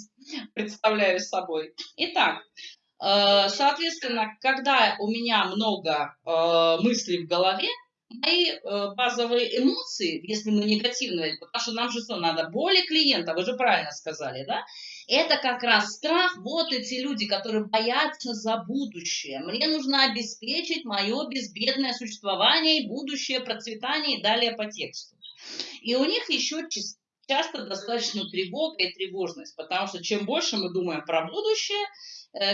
Speaker 2: представляю собой. Итак, э, соответственно, когда у меня много э, мыслей в голове, мои э, базовые эмоции, если мы негативные, потому что нам же что надо, боли клиента, вы же правильно сказали, да? Это как раз страх, вот эти люди, которые боятся за будущее. Мне нужно обеспечить мое безбедное существование и будущее процветание и далее по тексту. И у них еще часто достаточно тревога и тревожность, потому что чем больше мы думаем про будущее,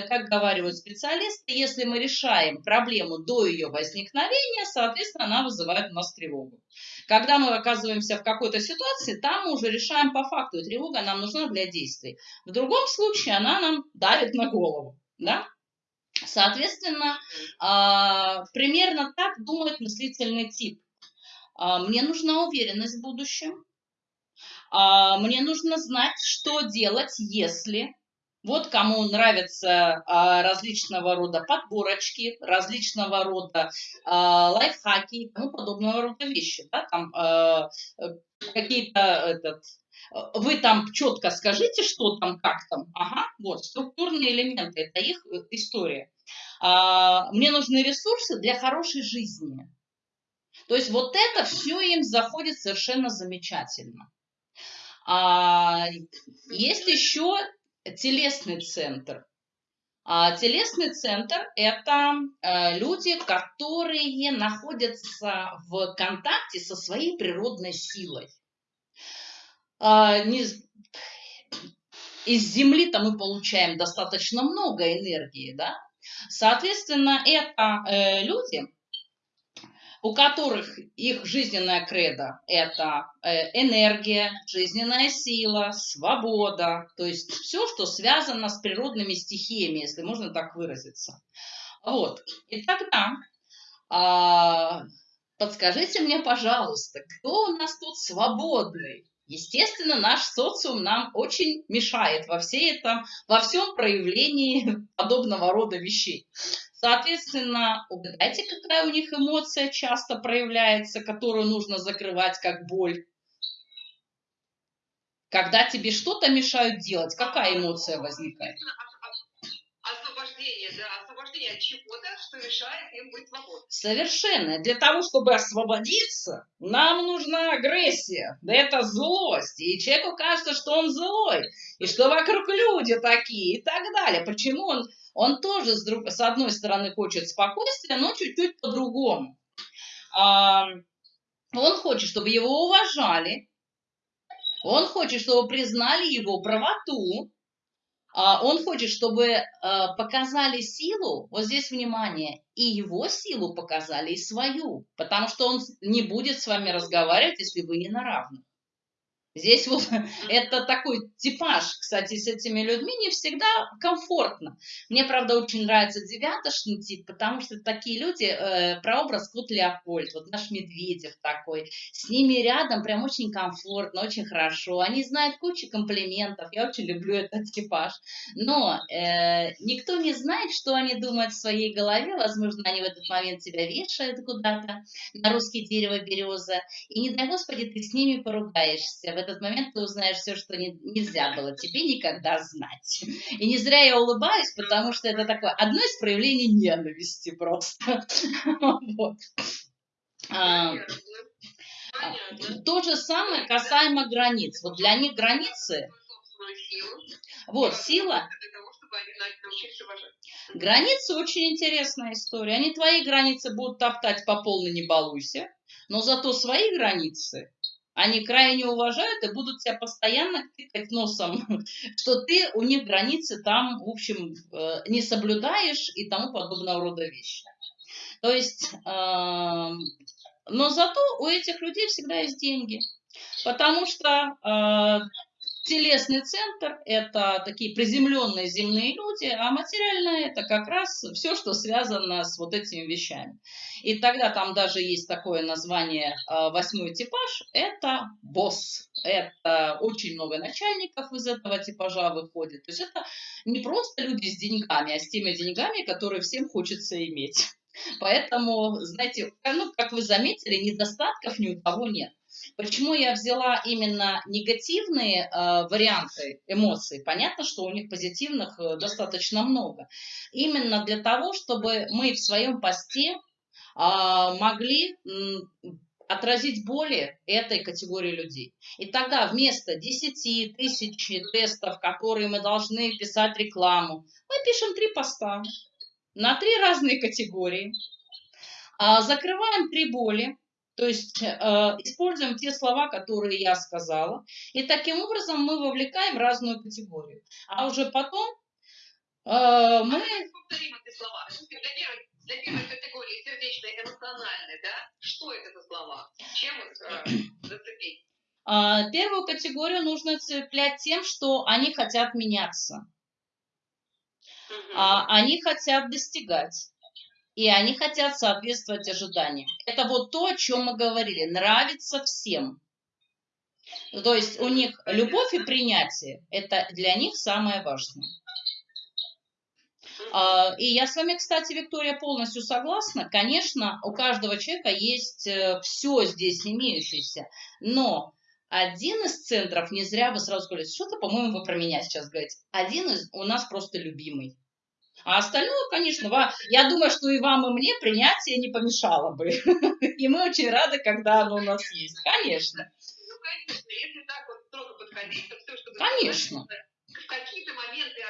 Speaker 2: как говаривают специалисты, если мы решаем проблему до ее возникновения, соответственно, она вызывает у нас тревогу. Когда мы оказываемся в какой-то ситуации, там мы уже решаем по факту, и тревога нам нужна для действий. В другом случае она нам давит на голову. Да? Соответственно, а, примерно так думает мыслительный тип. А, Мне нужна уверенность в будущем. А, Мне нужно знать, что делать, если... Вот кому нравятся а, различного рода подборочки, различного рода а, лайфхаки и тому подобного рода вещи. Да? Там а, э, какие-то этот, э, вы там четко скажите, что там, как там. Ага, вот, структурные элементы, это их э, история. А, мне нужны ресурсы для хорошей жизни. То есть вот это все им заходит совершенно замечательно. А, есть еще телесный центр. А, телесный центр – это э, люди, которые находятся в контакте со своей природной силой. А, из Земли-то мы получаем достаточно много энергии, да? Соответственно, это э, люди, у которых их жизненная кредо – это э, энергия, жизненная сила, свобода, то есть все, что связано с природными стихиями, если можно так выразиться. Вот. И тогда а, подскажите мне, пожалуйста, кто у нас тут свободный? Естественно, наш социум нам очень мешает во, всей этом, во всем проявлении <laughs> подобного рода вещей. Соответственно, угадайте, какая у них эмоция часто проявляется, которую нужно закрывать как боль. Когда тебе что-то мешают делать, какая эмоция возникает?
Speaker 1: Освобождения от чего-то, что решает им быть свободным.
Speaker 2: Совершенно. Для того, чтобы освободиться, нам нужна агрессия. Да это злость. И человеку кажется, что он злой. И что вокруг люди такие и так далее. Почему он... Он тоже, с, друг, с одной стороны, хочет спокойствия, но чуть-чуть по-другому. А, он хочет, чтобы его уважали. Он хочет, чтобы признали его правоту. А, он хочет, чтобы а, показали силу, вот здесь внимание, и его силу показали, и свою, потому что он не будет с вами разговаривать, если вы не на равных. Здесь вот <laughs> это такой типаж, кстати, с этими людьми не всегда комфортно. Мне, правда, очень нравится девятошный тип, потому что такие люди, э, прообраз Кот Леопольд, вот наш Медведев такой, с ними рядом прям очень комфортно, очень хорошо. Они знают кучу комплиментов, я очень люблю этот <laughs> типаж. Но э, никто не знает, что они думают в своей голове, возможно, они в этот момент тебя вешают куда-то на русские дерево береза, и не дай Господи, ты с ними поругаешься этот момент ты узнаешь все, что не, нельзя было тебе никогда знать. И не зря я улыбаюсь, потому что это такое одно из проявлений ненависти просто. <laughs> Вот. А, то же самое касаемо границ. Вот для них границы... Вот, сила... Границы очень интересная история. Они твои границы будут топтать по полной не балуйся, но зато свои границы они крайне уважают и будут тебя постоянно тыкать носом, <laughs> что ты у них границы там, в общем, э, не соблюдаешь и тому подобного рода вещи. То есть, эм, но зато у этих людей всегда есть деньги, потому что э, телесный центр – это такие приземленные земные люди, а материальное – это как раз все, что связано с вот этими вещами. И тогда там даже есть такое название а, «восьмой типаж» – это босс. Это очень много начальников из этого типажа выходит. То есть это не просто люди с деньгами, а с теми деньгами, которые всем хочется иметь. Поэтому, знаете, ну, как вы заметили, недостатков ни у кого нет. Почему я взяла именно негативные э, варианты эмоций? Понятно, что у них позитивных э, достаточно много. Именно для того, чтобы мы в своем посте э, могли отразить боли этой категории людей. И тогда вместо 10 тысяч тестов, которые мы должны писать рекламу, мы пишем три поста на три разные категории, закрываем три боли, то есть э, используем те слова, которые я сказала, и таким образом мы вовлекаем разную категорию. А уже потом э, мы...
Speaker 1: Повторим эти слова. Для первой, для первой категории сердечной, эмоциональной, да? Что это за слова? Чем их э, <clears throat> зацепить?
Speaker 2: Э, первую категорию нужно цеплять тем, что они хотят меняться. Угу. А, они хотят достигать и они хотят соответствовать ожиданиям. Это вот то, о чем мы говорили, нравится всем. То есть у них любовь и принятие – это для них самое важное. А, и я с вами, кстати, Виктория, полностью согласна. Конечно, у каждого человека есть э, все здесь имеющееся, но один из центров, не зря вы сразу говорите, что-то, по-моему, вы про меня сейчас говорите, один из у нас просто любимый. А остальное, конечно, я думаю, что и вам, и мне принятие не помешало бы. <laughs> И мы очень рады, когда оно у нас есть. Конечно.
Speaker 1: Ну, конечно, если так вот строго подходить, то все, что
Speaker 2: Конечно.
Speaker 1: В какие-то моменты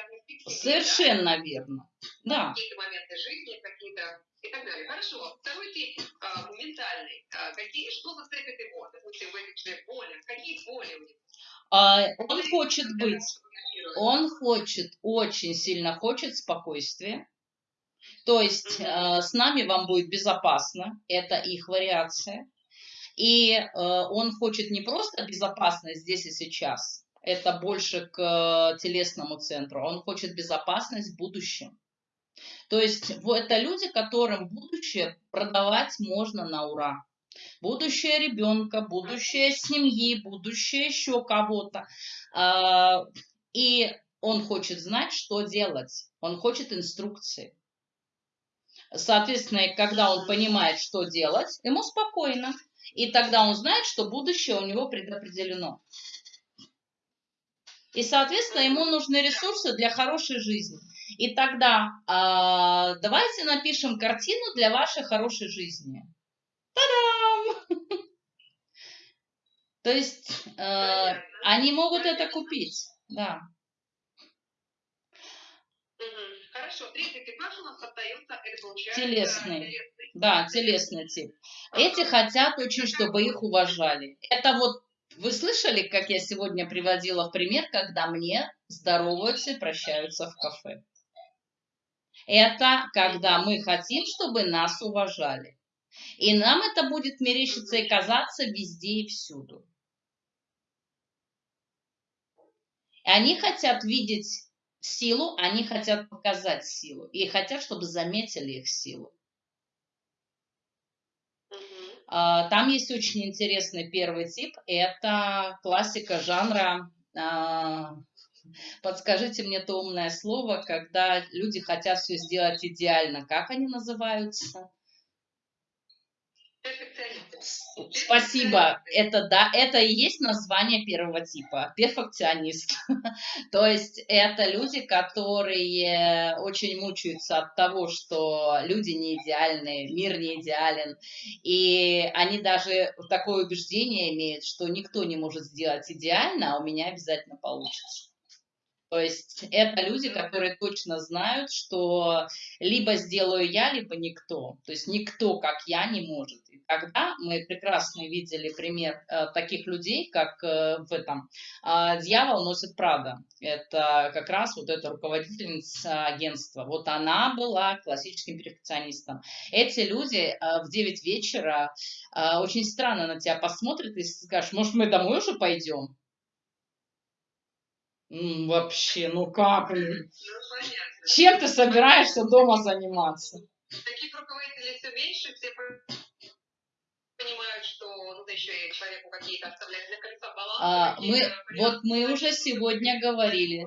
Speaker 1: себе,
Speaker 2: Совершенно да? верно. Да.
Speaker 1: Какие-то моменты жизни, какие-то и так далее. Хорошо. Второй тип а, ментальный. А, какие, что зацепит его? Допустим, в этих болях. Какие боли у него?
Speaker 2: А, он хочет быть он хочет, очень сильно хочет спокойствия. То есть э, с нами вам будет безопасно, это их вариация. И э, он хочет не просто безопасность здесь и сейчас, это больше к телесному центру, он хочет безопасность в будущем. То есть это люди, которым будущее продавать можно на ура. Будущее ребенка, будущее семьи, будущее еще кого-то. А, и он хочет знать, что делать. Он хочет инструкции. Соответственно, когда он понимает, что делать, ему спокойно. И тогда он знает, что будущее у него предопределено. И, соответственно, ему нужны ресурсы для хорошей жизни. И тогда э, давайте напишем картину для вашей хорошей жизни. Та-дам! <laughs> То есть э, они могут это купить, да.
Speaker 1: Хорошо, третий типаж у нас остается, это получается
Speaker 2: телесный. телесный. Да, телесный тип. Эти хотят очень, чтобы их уважали. Это вот, вы слышали, как я сегодня приводила в пример, когда мне здороваются и прощаются в кафе. Это когда мы хотим, чтобы нас уважали. И нам это будет мерещиться и казаться везде и всюду. Они хотят видеть силу, они хотят показать силу. И хотят, чтобы заметили их силу. А, там есть очень интересный первый тип. Это классика жанра а, Подскажите мне то умное слово, когда люди хотят все сделать идеально. Как они называются? Спасибо. Это да, это и есть название первого типа. Перфекционист. <laughs> То есть это люди, которые очень мучаются от того, что люди не идеальны, мир не идеален. И они даже такое убеждение имеют, что никто не может сделать идеально, а у меня обязательно получится. То есть это люди, которые точно знают, что либо сделаю я, либо никто. То есть никто, как я, не может. И тогда мы прекрасно видели пример э, таких людей, как э, в этом э, «Дьявол носит Прада». Это как раз вот эта руководительница агентства. Вот она была классическим перфекционистом. Эти люди э, в 9 вечера э, очень странно на тебя посмотрят и скажут, может, мы домой уже пойдем? Вообще, ну как? Ну, Чем ты собираешься дома заниматься?
Speaker 1: Таких руководителей все меньше, все понимают, что нужно еще и человеку какие-то оставлять для кольца баланса.
Speaker 2: А, мы, вот мы уже сегодня говорили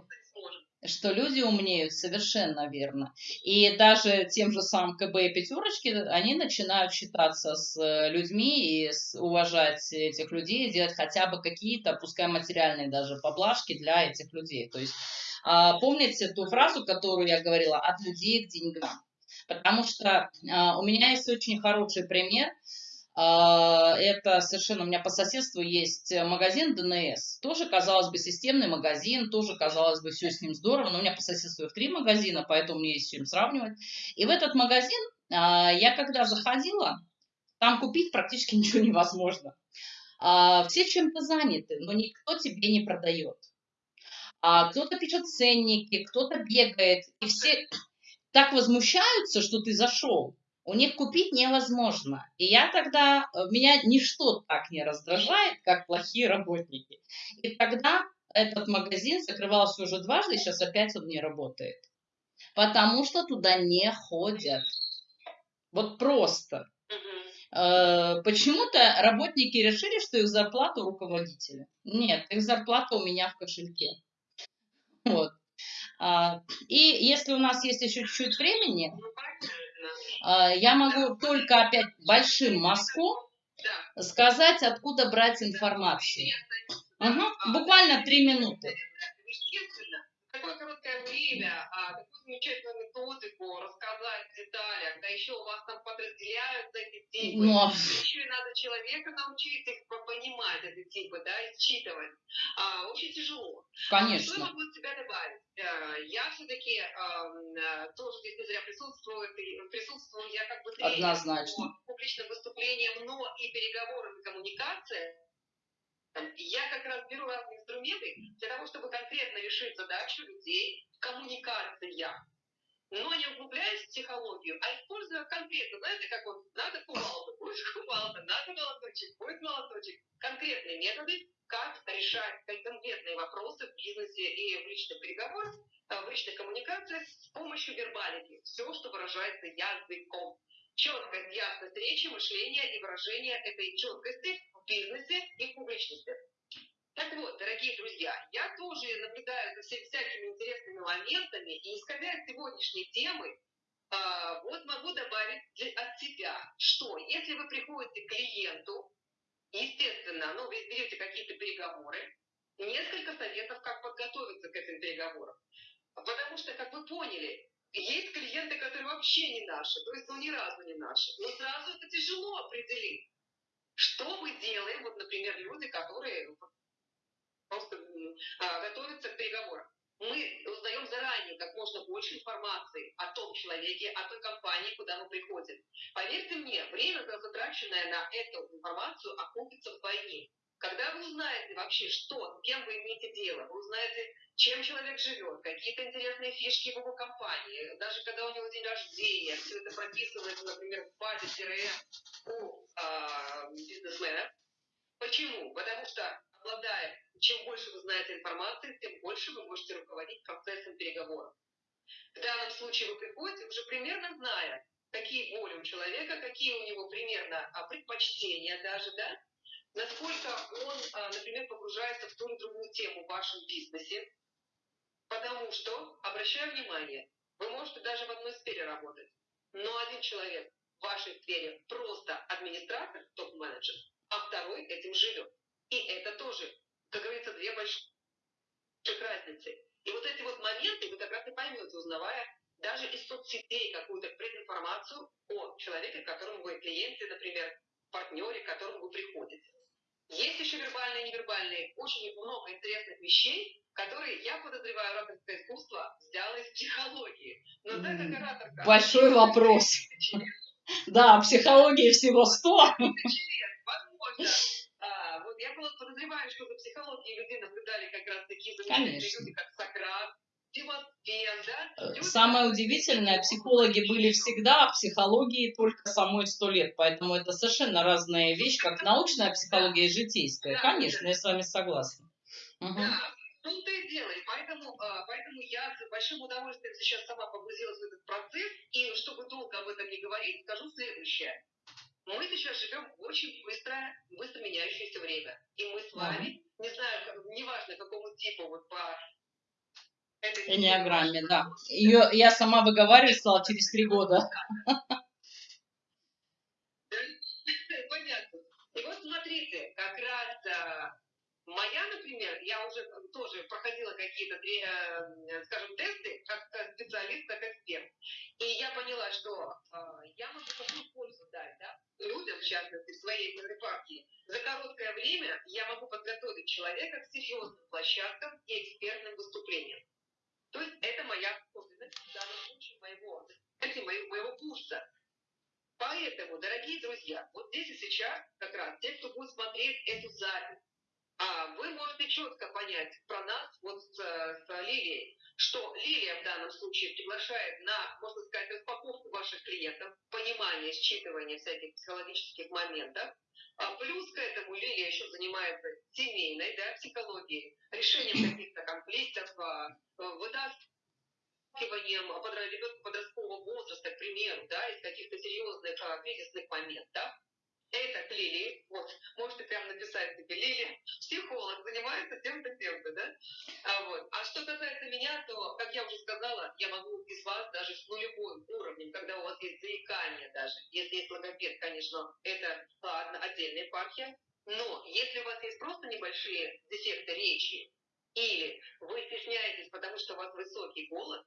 Speaker 2: что люди умнеют, совершенно верно. И даже тем же самым КБ и пятерочки, они начинают считаться с э, людьми и уважать этих людей, делать хотя бы какие-то, пускай материальные даже поблажки для этих людей. То есть а, помните ту фразу, которую я говорила, от людей к деньгам. Потому что а, у меня есть очень хороший пример – это совершенно, у меня по соседству есть магазин ДНС. Тоже, казалось бы, системный магазин, тоже, казалось бы, все с ним здорово, но у меня по соседству их три магазина, поэтому мне есть с чем сравнивать. И в этот магазин а, я когда заходила, там купить практически <laughs> ничего невозможно. А, все чем-то заняты, но никто тебе не продает. Кто-то пишет ценники, кто-то бегает, и все так возмущаются, что ты зашел у них купить невозможно. И я тогда, э, меня ничто так не раздражает, как плохие работники. И тогда этот магазин закрывался уже дважды, сейчас опять он не работает. Потому что туда не ходят. Вот просто. Э, почему-то работники решили, что их зарплата у руководителя. Нет, их зарплата у меня в кошельке. Вот. А, и если у нас есть еще чуть-чуть времени, ну, я могу только опять большим мазком сказать, откуда брать информацию. Угу. Буквально три минуты.
Speaker 1: Такое короткое время, а, такую замечательную методику рассказать в деталях, да еще у вас там подразделяются эти типы. Но... Еще и надо человека научить их понимать, эти типы, да, и считывать. А, очень тяжело.
Speaker 2: Конечно.
Speaker 1: Что я могу от себя добавить? Э, я все-таки э, тоже здесь не зря присутствую, присутствую я как бы
Speaker 2: Однозначно.
Speaker 1: по публичным выступлениям, но и переговорам и коммуникациям. Я как раз беру разные инструменты для того, чтобы конкретно решить задачу людей в коммуникациях. Но не углубляясь в психологию, а используя конкретно, знаете, как вот надо кувалда, будет кувалда, надо молоточек, будет молоточек. Конкретные методы, как решать конкретные вопросы в бизнесе и в личных переговорах, э, в личной коммуникации с помощью вербалики. Все, что выражается языком. Четкость, ясность речи, мышления и выражения этой четкости бизнесе и в публичности. Так вот, дорогие друзья, я тоже наблюдаю за всякими интересными моментами, и исходя из сегодняшней темы, э, вот могу добавить от себя, что если вы приходите к клиенту, естественно, ну, вы берете какие-то переговоры, несколько советов, как подготовиться к этим переговорам. Потому что, как вы поняли, есть клиенты, которые вообще не наши, то есть ну ни разу не наши. Но сразу это тяжело определить. Что мы делаем, вот, например, люди, которые просто а, готовятся к переговорам. Мы узнаем заранее как можно больше информации о том человеке, о той компании, куда мы приходим. Поверьте мне, время, затраченное на эту информацию, окупится вдвойне. Когда вы узнаете вообще, что, кем вы имеете дело, вы узнаете, чем человек живет, какие-то интересные фишки его компании, даже когда у него день рождения, все это прописывается, например, в базе CRM у э, бизнесмена. Почему? Потому что, обладая, чем больше вы знаете информации, тем больше вы можете руководить процессом переговоров. В данном случае вы приходите, уже примерно зная, какие боли у человека, какие у него примерно а, предпочтения даже, да, насколько он, а, например, погружается в ту или другую тему в вашем бизнесе, потому что, обращаю внимание, вы можете даже в одной сфере работать, но один человек в вашей сфере просто администратор, топ-менеджер, а второй этим живет. И это тоже, как говорится, две больших разницы. И вот эти вот моменты вы как раз и поймете, узнавая даже из соцсетей какую-то прединформацию о человеке, которому вы клиенте, например, партнере, к которому вы приходите. Есть еще вербальные и невербальные. Очень много интересных вещей, которые, я подозреваю, ораторское искусство взяло из психологии. Но так как ораторка...
Speaker 2: Большой вопрос. Да, психологии всего сто.
Speaker 1: Возможно. А, вот я подозреваю, что за психологией людей наблюдали как раз такие замечательные люди, как Сократ,
Speaker 2: самое удивительное, психологи были всегда, а психологии только самой сто лет. Поэтому это совершенно разная вещь, как научная психология и житейская. Конечно, я с вами согласна.
Speaker 1: Угу. Да, тут и. И поэтому, а, поэтому я с большим удовольствием сейчас сама погрузилась в этот процесс. И чтобы долго об этом не говорить, скажу следующее. Мы сейчас живем в очень быстрое, быстро меняющееся время. И мы с вами, не знаю, неважно какому типу, вот по
Speaker 2: Энеограмме, да. Ее я сама выговаривать стала через три года.
Speaker 1: Понятно. И вот смотрите, как раз а, моя, например, я уже тоже проходила какие-то, э, скажем, тесты как специалист, как эксперт. И я поняла, что а, я могу какую пользу дать, да, людям, в частности, в своей партии. За короткое время я могу подготовить человека к серьезным площадкам и экспертным выступлениям. То есть это моя особенность в данном случае моего, моего, моего курса. Поэтому, дорогие друзья, вот здесь и сейчас как раз те, кто будет смотреть эту запись, а, вы можете четко понять про нас, вот с, с Лилией, что Лилия в данном случае приглашает на, можно сказать, распаковку ваших клиентов, понимание, считывание всяких психологических моментов, а плюс к этому Лилия еще занимается семейной да, психологией, решением <clears throat> каких-то конфликтов, а, вытаскиванием ребенка подросткового возраста, к примеру, да, из каких-то серьезных а, кризисных моментов. Это к Лилии, вот, можете прямо написать себе, Лилия, психолог, занимается тем-то, тем-то, да? А, вот. а что касается меня, то, как я уже сказала, я могу из вас даже с нулевым уровнем, когда у вас есть заикание даже, если есть логопед, конечно, это ладно, отдельная епархия, но если у вас есть просто небольшие дефекты речи, или вы стесняетесь, потому что у вас высокий голос,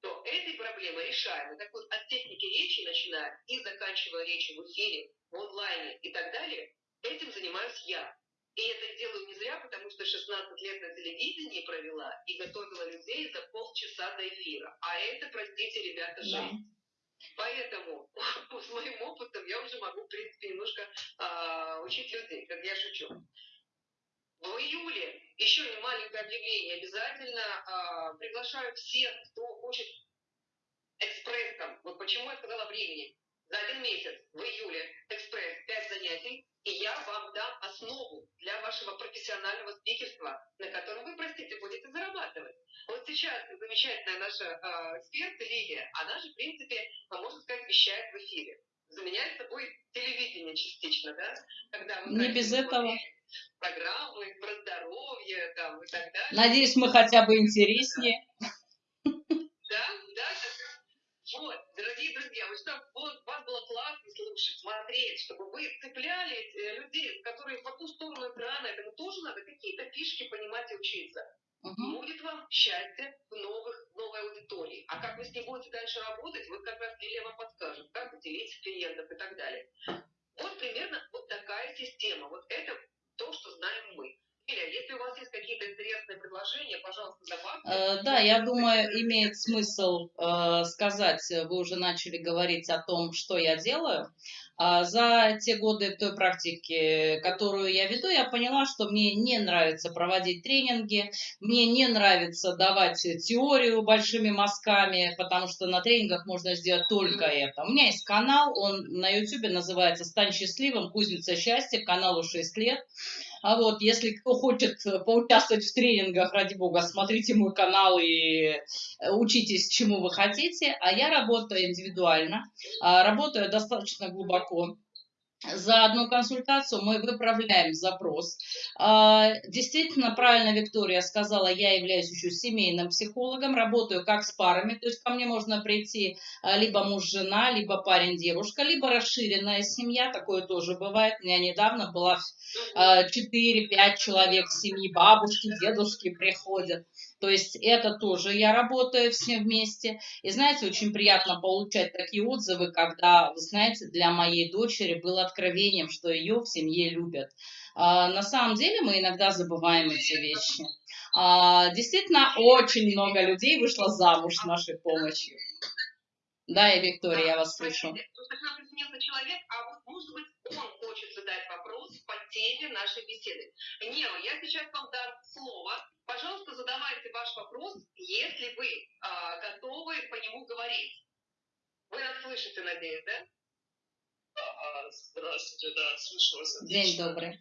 Speaker 1: то этой проблемой решаемы. Так вот, от техники речи начиная и заканчивая речью в эфире, в онлайне и так далее, этим занимаюсь я. И это делаю не зря, потому что 16 лет на телевидении провела и готовила людей за полчаса до эфира. А это, простите, ребята, жизнь. Да. Поэтому <laughs> с моим опытом я уже могу, в принципе, немножко э, учить людей, как я шучу. В июле еще не маленькое объявление. Обязательно э, приглашаю всех, кто хочет экспрессом. Вот почему я сказала времени. За один месяц в июле экспресс 5 занятий, и я вам дам основу для вашего профессионального спикерства, на котором вы, простите, будете зарабатывать. Вот сейчас замечательная наша э, эксперт Лилия, она же, в принципе, можно сказать, вещает в эфире. Заменяет собой телевидение частично, да?
Speaker 2: Когда вы Не без этого
Speaker 1: программы про здоровье там, и так далее.
Speaker 2: Надеюсь, мы хотя бы интереснее.
Speaker 1: Вот, дорогие друзья, вот чтобы у вас было классно слушать, смотреть, чтобы вы цепляли э, людей, которые по ту сторону экрана, этому тоже надо какие-то фишки понимать и учиться. Угу. Будет вам счастье в новых, новой аудитории. А как вы с ней будете дальше работать, вот как раз Лилия вам подскажет, как уделить клиентов и так далее. Вот примерно вот такая система. Вот это то, что знаем мы. Если у вас есть какие-то интересные предложения, пожалуйста, добавьте.
Speaker 2: Э, да, я думаю, имеет смысл э, сказать, вы уже начали говорить о том, что я делаю. А за те годы той практики, которую я веду, я поняла, что мне не нравится проводить тренинги, мне не нравится давать теорию большими мазками, потому что на тренингах можно сделать только это. У меня есть канал, он на YouTube называется «Стань счастливым. Кузница счастья», каналу 6 лет. А вот, если кто хочет поучаствовать в тренингах, ради бога, смотрите мой канал и э, учитесь, чему вы хотите. А я работаю индивидуально, а, работаю достаточно глубоко за одну консультацию мы выправляем запрос. А, действительно, правильно Виктория сказала, я являюсь еще семейным психологом, работаю как с парами, то есть ко мне можно прийти а, либо муж-жена, либо парень-девушка, либо расширенная семья, такое тоже бывает. У меня недавно было 4-5 а, человек семьи, бабушки, дедушки приходят. То есть это тоже я работаю все вместе. И знаете, очень приятно получать такие отзывы, когда, вы знаете, для моей дочери было откровением, что ее в семье любят. А, на самом деле мы иногда забываем эти вещи. А, действительно, очень много людей вышло замуж с нашей помощью. Да, и Виктория, я вас слышу.
Speaker 1: человек, а вот, может быть, он хочет задать вопрос по теме нашей беседы. Нео, я сейчас вам дам слово. Пожалуйста, задавайте ваш вопрос, если вы а, готовы по нему говорить. Вы нас слышите, надеюсь, да?
Speaker 3: А, здравствуйте, да, слышу вас.
Speaker 2: День добрый.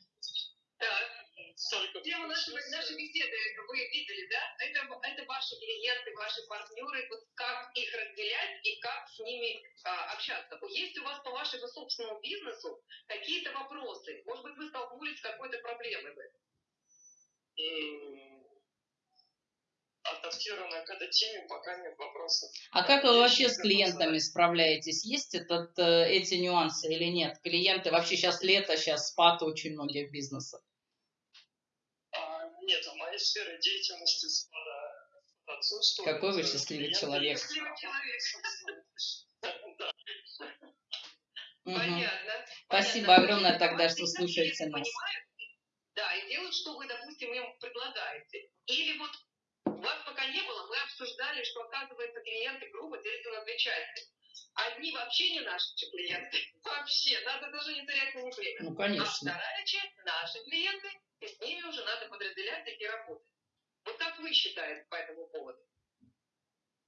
Speaker 1: Так. Тему нашей, нашей беседы вы видели, да? Это, это ваши клиенты, ваши партнеры, вот как их разделять и как с ними а, общаться. Есть у вас по вашему собственному бизнесу какие-то вопросы? Может быть, вы столкнулись с какой-то проблемой в этом?
Speaker 3: адаптирована к этой теме, пока нет вопросов.
Speaker 2: А как вы вообще с клиентами справляетесь? Есть этот, э, эти нюансы или нет? Клиенты, вообще сейчас лето, сейчас спад очень многих бизнесов.
Speaker 3: Нет, в моей сфере деятельности спада отсутствует.
Speaker 2: Какой вы счастливый человек.
Speaker 1: Понятно.
Speaker 2: Спасибо огромное тогда, что слушаете нас.
Speaker 1: Да, и делают, что вы, допустим, им предлагаете. Или вот вас пока не было, мы обсуждали, что, оказывается, клиенты грубо делятся на две части. Одни вообще не наши клиенты. <laughs> Вообще, надо даже не терять на них время.
Speaker 2: Ну, конечно. А
Speaker 1: вторая часть наши клиенты, и с ними уже надо подразделять и работать. Вот как вы считаете по этому поводу?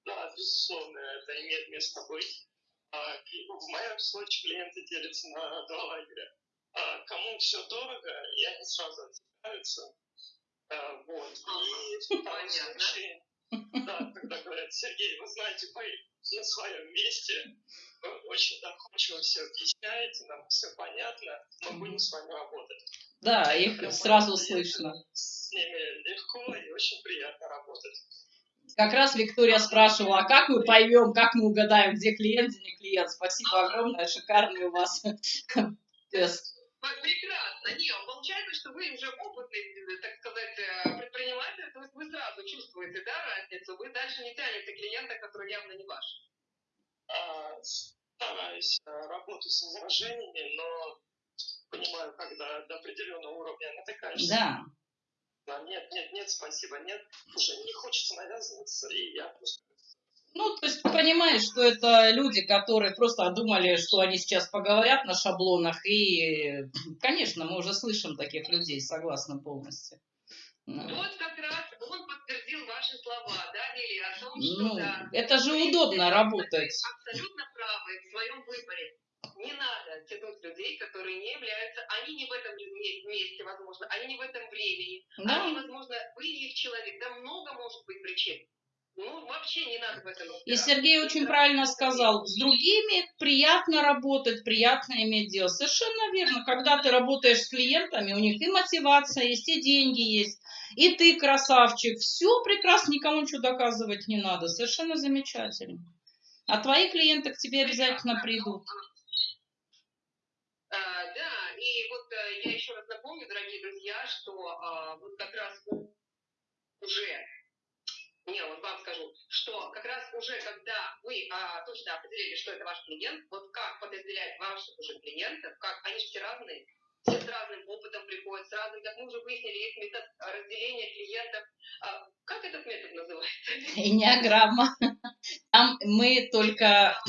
Speaker 3: Да, безусловно, это имеет место быть. А, в моем случае клиенты делятся на два лагеря. А, кому все дорого, и они сразу отсекаются Э, вот. И в том случае, да, когда говорят, Сергей, вы знаете, вы на своем месте, вы очень доходчиво все объясняете, нам все понятно, мы будем с вами работать.
Speaker 2: Да, их Прямо сразу слышно.
Speaker 3: С ними легко и очень приятно работать.
Speaker 2: Как раз Виктория спрашивала, а как мы поймем, как мы угадаем, где клиент, где не клиент. Спасибо огромное, шикарный у вас <laughs> тест.
Speaker 1: Прекрасно. Не, получается, что вы уже опытный, так сказать, э, предприниматель, то есть вы сразу чувствуете, да, разницу, вы дальше не тянете клиента, который явно не ваш.
Speaker 3: А, стараюсь э, работать с возражениями, но понимаю, когда до определенного уровня натыкаешься.
Speaker 2: Да.
Speaker 3: да. Нет, нет, нет, спасибо, нет, уже не хочется навязываться, и я просто
Speaker 2: ну, то есть понимаешь, что это люди, которые просто думали, что они сейчас поговорят на шаблонах, и, конечно, мы уже слышим таких людей, согласна полностью.
Speaker 1: Ну. Вот как раз он подтвердил ваши слова, да, Лили, о том, что
Speaker 2: ну,
Speaker 1: да,
Speaker 2: это же удобно работать.
Speaker 1: Абсолютно правы в своем выборе. Не надо тянуть людей, которые не являются, они не в этом месте, возможно, они не в этом времени, да. они, возможно, вы их человек, да много может быть причин. Ну, вообще не надо в этом
Speaker 2: И Сергей очень правильно сказал, с другими приятно работать, приятно иметь дело. Совершенно верно. Когда ты работаешь с клиентами, у них и мотивация есть, и деньги есть, и ты красавчик. Все прекрасно, никому ничего доказывать не надо. Совершенно замечательно. А твои клиенты к тебе обязательно придут.
Speaker 1: и вот э, я еще раз напомню, дорогие друзья, что а, вот как раз уже не, вот вам скажу, что как раз уже когда вы а, точно определили, что это ваш клиент, вот как подразделять ваших уже клиентов, как они же все разные, все с разным опытом приходят, с разным, как мы уже выяснили, есть метод разделения клиентов. А, как этот метод называется?
Speaker 2: Энеограмма. Там мы только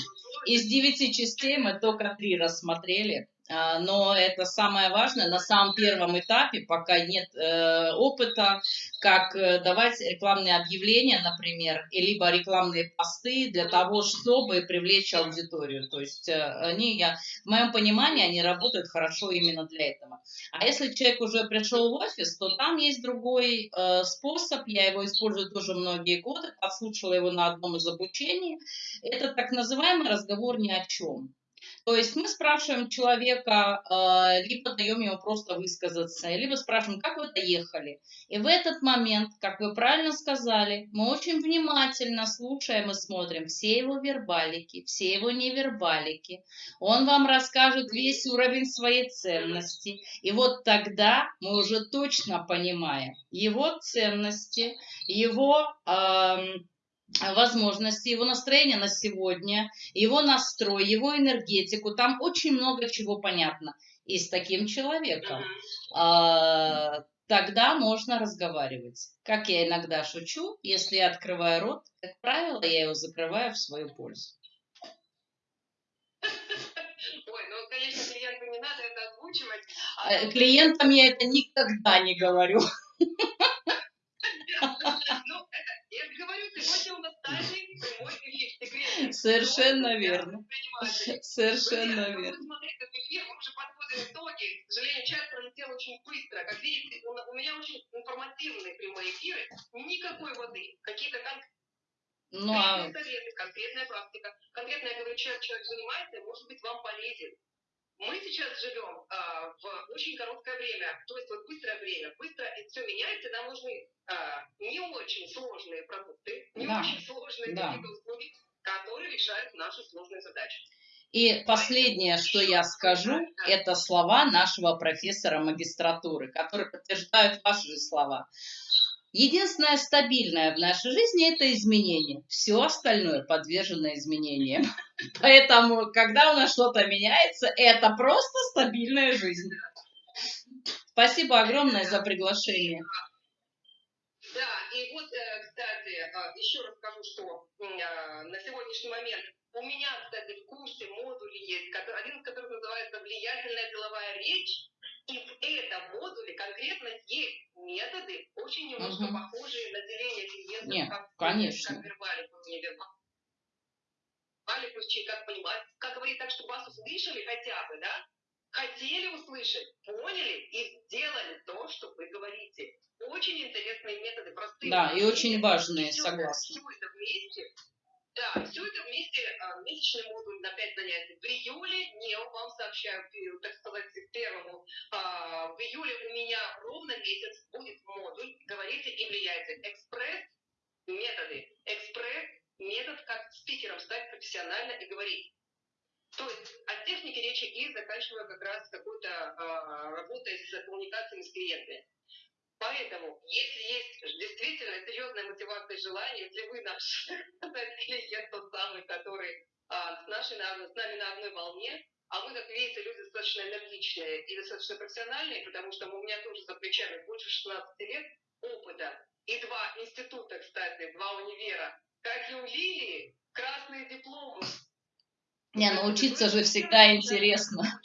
Speaker 2: из девяти частей мы только три рассмотрели. А, но это самое важное на самом первом этапе, пока нет э, опыта, как э, давать рекламные объявления, например, либо рекламные посты для того, чтобы привлечь аудиторию. То есть э, они, я, в моем понимании, они работают хорошо именно для этого. А если человек уже пришел в офис, то там есть другой способ, я его использую тоже многие годы, послушала его на одном из обучений. Это так называемый разговор ни о чем. То есть мы спрашиваем человека, э, либо даем ему просто высказаться, либо спрашиваем, как вы доехали. И в этот момент, как вы правильно сказали, мы очень внимательно слушаем и смотрим все его вербалики, все его невербалики. Он вам расскажет весь уровень своей ценности. И вот тогда мы уже точно понимаем его ценности, его... Э, возможности, его настроение на сегодня, его настрой, его энергетику. Там очень много чего понятно. И с таким человеком а, тогда можно разговаривать. Как я иногда шучу, если я открываю рот, как правило, я его закрываю в свою пользу.
Speaker 1: Ой, ну, конечно, клиенту не надо это озвучивать.
Speaker 2: А Клиентам я это никогда не говорю. Совершенно верно. Совершенно верно.
Speaker 1: Смотреть этот эфир, мы уже подводим итоги. К сожалению, час пролетел очень быстро. Как видите, у меня очень информативные прямые эфиры. Никакой воды. Какие-то конкретные ну, а... советы, конкретная практика. Конкретно я говорю, чем человек занимается, может быть вам полезен. Мы сейчас живем а, в очень короткое время, то есть вот быстрое время. Быстро все меняется, нам нужны а, не очень сложные продукты, не да. очень сложные да. услуги, которые решают наши сложные задачи.
Speaker 2: И последнее, что я скажу, это слова нашего профессора магистратуры, которые подтверждают ваши слова. Единственное стабильное в нашей жизни – это изменение. Все остальное подвержено изменениям. <laughs> Поэтому, когда у нас что-то меняется, это просто стабильная жизнь. Спасибо огромное за приглашение.
Speaker 1: Да, и вот, э, кстати, э, еще расскажу, что э, на сегодняшний момент у меня, кстати, в курсе модули есть, один из которых называется «Влиятельная деловая речь», и в этом модуле конкретно есть методы, очень немножко угу. похожие на деление клиентов,
Speaker 2: Нет,
Speaker 1: как,
Speaker 2: конечно.
Speaker 1: как вербалику, невербалику, как понимать, как говорить так, чтобы вас услышали хотя бы, да? Хотели услышать, поняли и сделали то, что вы говорите. Очень интересные методы, простые.
Speaker 2: Да, и очень важные, согласна.
Speaker 1: Все это вместе да, все это вместе, месячный модуль на 5 занятий. В июле, не, вам сообщаю, так сказать, первому, а, в июле у меня ровно месяц будет модуль «Говорите и влияйте». Экспресс методы. Экспресс метод, как спикером стать профессионально и говорить. То есть от техники речи и заканчивая как раз какой-то э, работой с коммуникациями с клиентами. Поэтому, если есть действительно серьезная мотивация и желание, если вы наш <laughs> клиент тот самый, который а, с, нашей, с нами на одной волне, а мы, как видите, люди достаточно энергичные и достаточно профессиональные, потому что у меня тоже за плечами больше 16 лет опыта. И два института, кстати, два универа. Как и у Лилии, красные дипломы.
Speaker 2: Не, научиться же всегда интересно.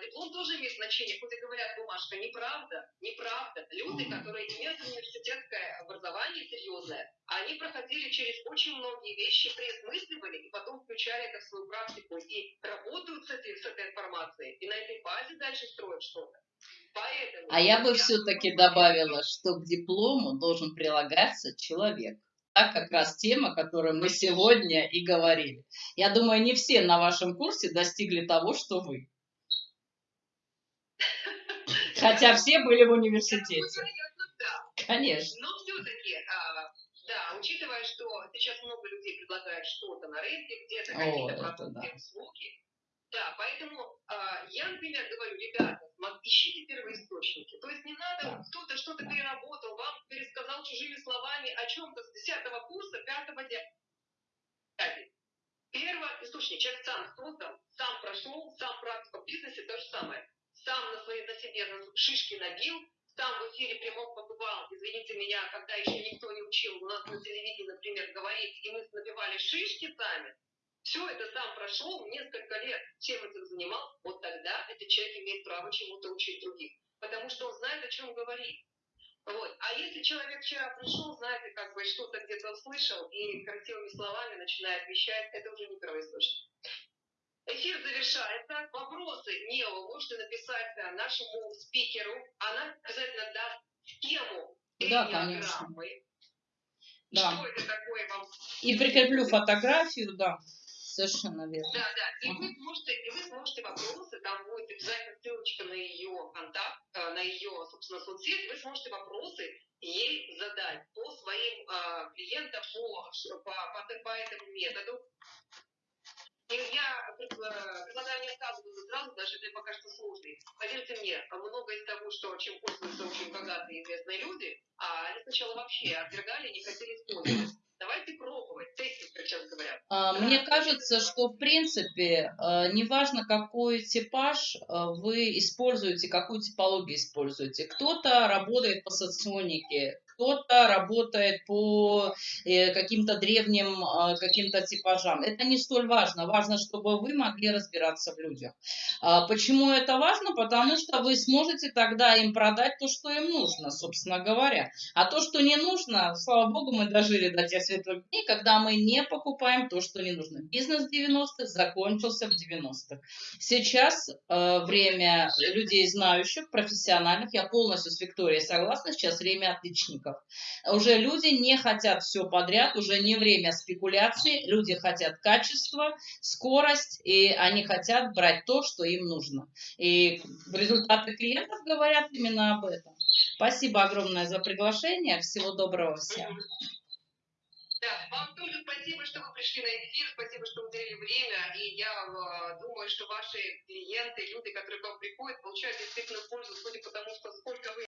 Speaker 1: Диплом тоже имеет значение, хоть и говорят бумажка, неправда, неправда. Люди, которые имеют университетское образование серьезное, они проходили через очень многие вещи, преосмысливали и потом включали это в свою практику и работают с этой, с этой информацией, и на этой базе дальше строят что-то.
Speaker 2: Поэтому, а я бы все-таки добавила, что к диплому должен прилагаться человек. Так как раз тема, которую мы сегодня и говорили. Я думаю, не все на вашем курсе достигли того, что вы. Хотя все были в университете.
Speaker 1: Да.
Speaker 2: Конечно.
Speaker 1: Но все-таки, а, да, учитывая, что сейчас много людей предлагают что-то на рынке, где-то какие-то продукты, услуги. Да, поэтому а, я, например, говорю, ребята, ищите первоисточники. То есть не надо, кто-то что-то переработал, вам пересказал чужими словами о чем-то с 10 курса, 5 дня. Первоисточник. Человек сам создал, сам прошел, сам практика в бизнесе, то же самое. Сам на, своей, на себе шишки набил, сам в эфире прямом побывал, извините меня, когда еще никто не учил у нас на телевидении, например, говорить, и мы набивали шишки сами, все это сам прошел, несколько лет чем этим занимался, вот тогда этот человек имеет право чему-то учить других. Потому что он знает, о чем говорит. Вот. А если человек вчера пришел, знаете, как бы что-то где-то услышал и красивыми словами начинает вещать, это уже не первоисточник. Эфир завершается. Вопросы не можете написать э, нашему спикеру. Она обязательно даст тему
Speaker 2: Да,
Speaker 1: энеограммы.
Speaker 2: Да.
Speaker 1: Что это такое вам
Speaker 2: И прикреплю фотографию, да. Совершенно верно.
Speaker 1: Да, да. И
Speaker 2: Ага.
Speaker 1: вы сможете, и вы сможете вопросы, там будет обязательно ссылочка на ее контакт, э, на ее, собственно, соцсеть, вы сможете вопросы ей задать по своим э, клиентам, по, по, по, по этому методу. Я э, предлагаю не отказываться сразу, даже если пока что сложный. Поверьте мне, много из того, что, чем пользуются очень богатые и известные люди, а они сначала вообще отвергали не хотели использовать. Давайте пробовать, тестить, как сейчас говорят.
Speaker 2: А, Мне кажется, что в принципе, э, неважно какой типаж э, вы используете, какую типологию используете. Кто-то работает по соционике, кто-то работает по э, каким-то древним э, каким-то типажам. Это не столь важно. Важно, чтобы вы могли разбираться в людях. А Почему это важно? Потому что вы сможете тогда им продать то, что им нужно, собственно говоря. А то, что не нужно, слава богу, мы дожили до тех светлых дней, когда мы не покупаем то, что не нужно. Бизнес 90-х закончился в 90-х. Сейчас э, время людей знающих, профессиональных, я полностью с Викторией согласна, сейчас время отличников. Уже люди не хотят все подряд, уже не время спекуляции, люди хотят качество, скорость, и они хотят брать то, что им нужно. И результаты клиентов говорят именно об этом. Спасибо огромное за приглашение. Всего доброго всем.
Speaker 1: Да, вам тоже спасибо, что вы пришли на эфир, спасибо, что уделили время, и я э, думаю, что ваши клиенты, люди, которые к вам приходят, получают действительно пользу, судя по тому, что сколько вы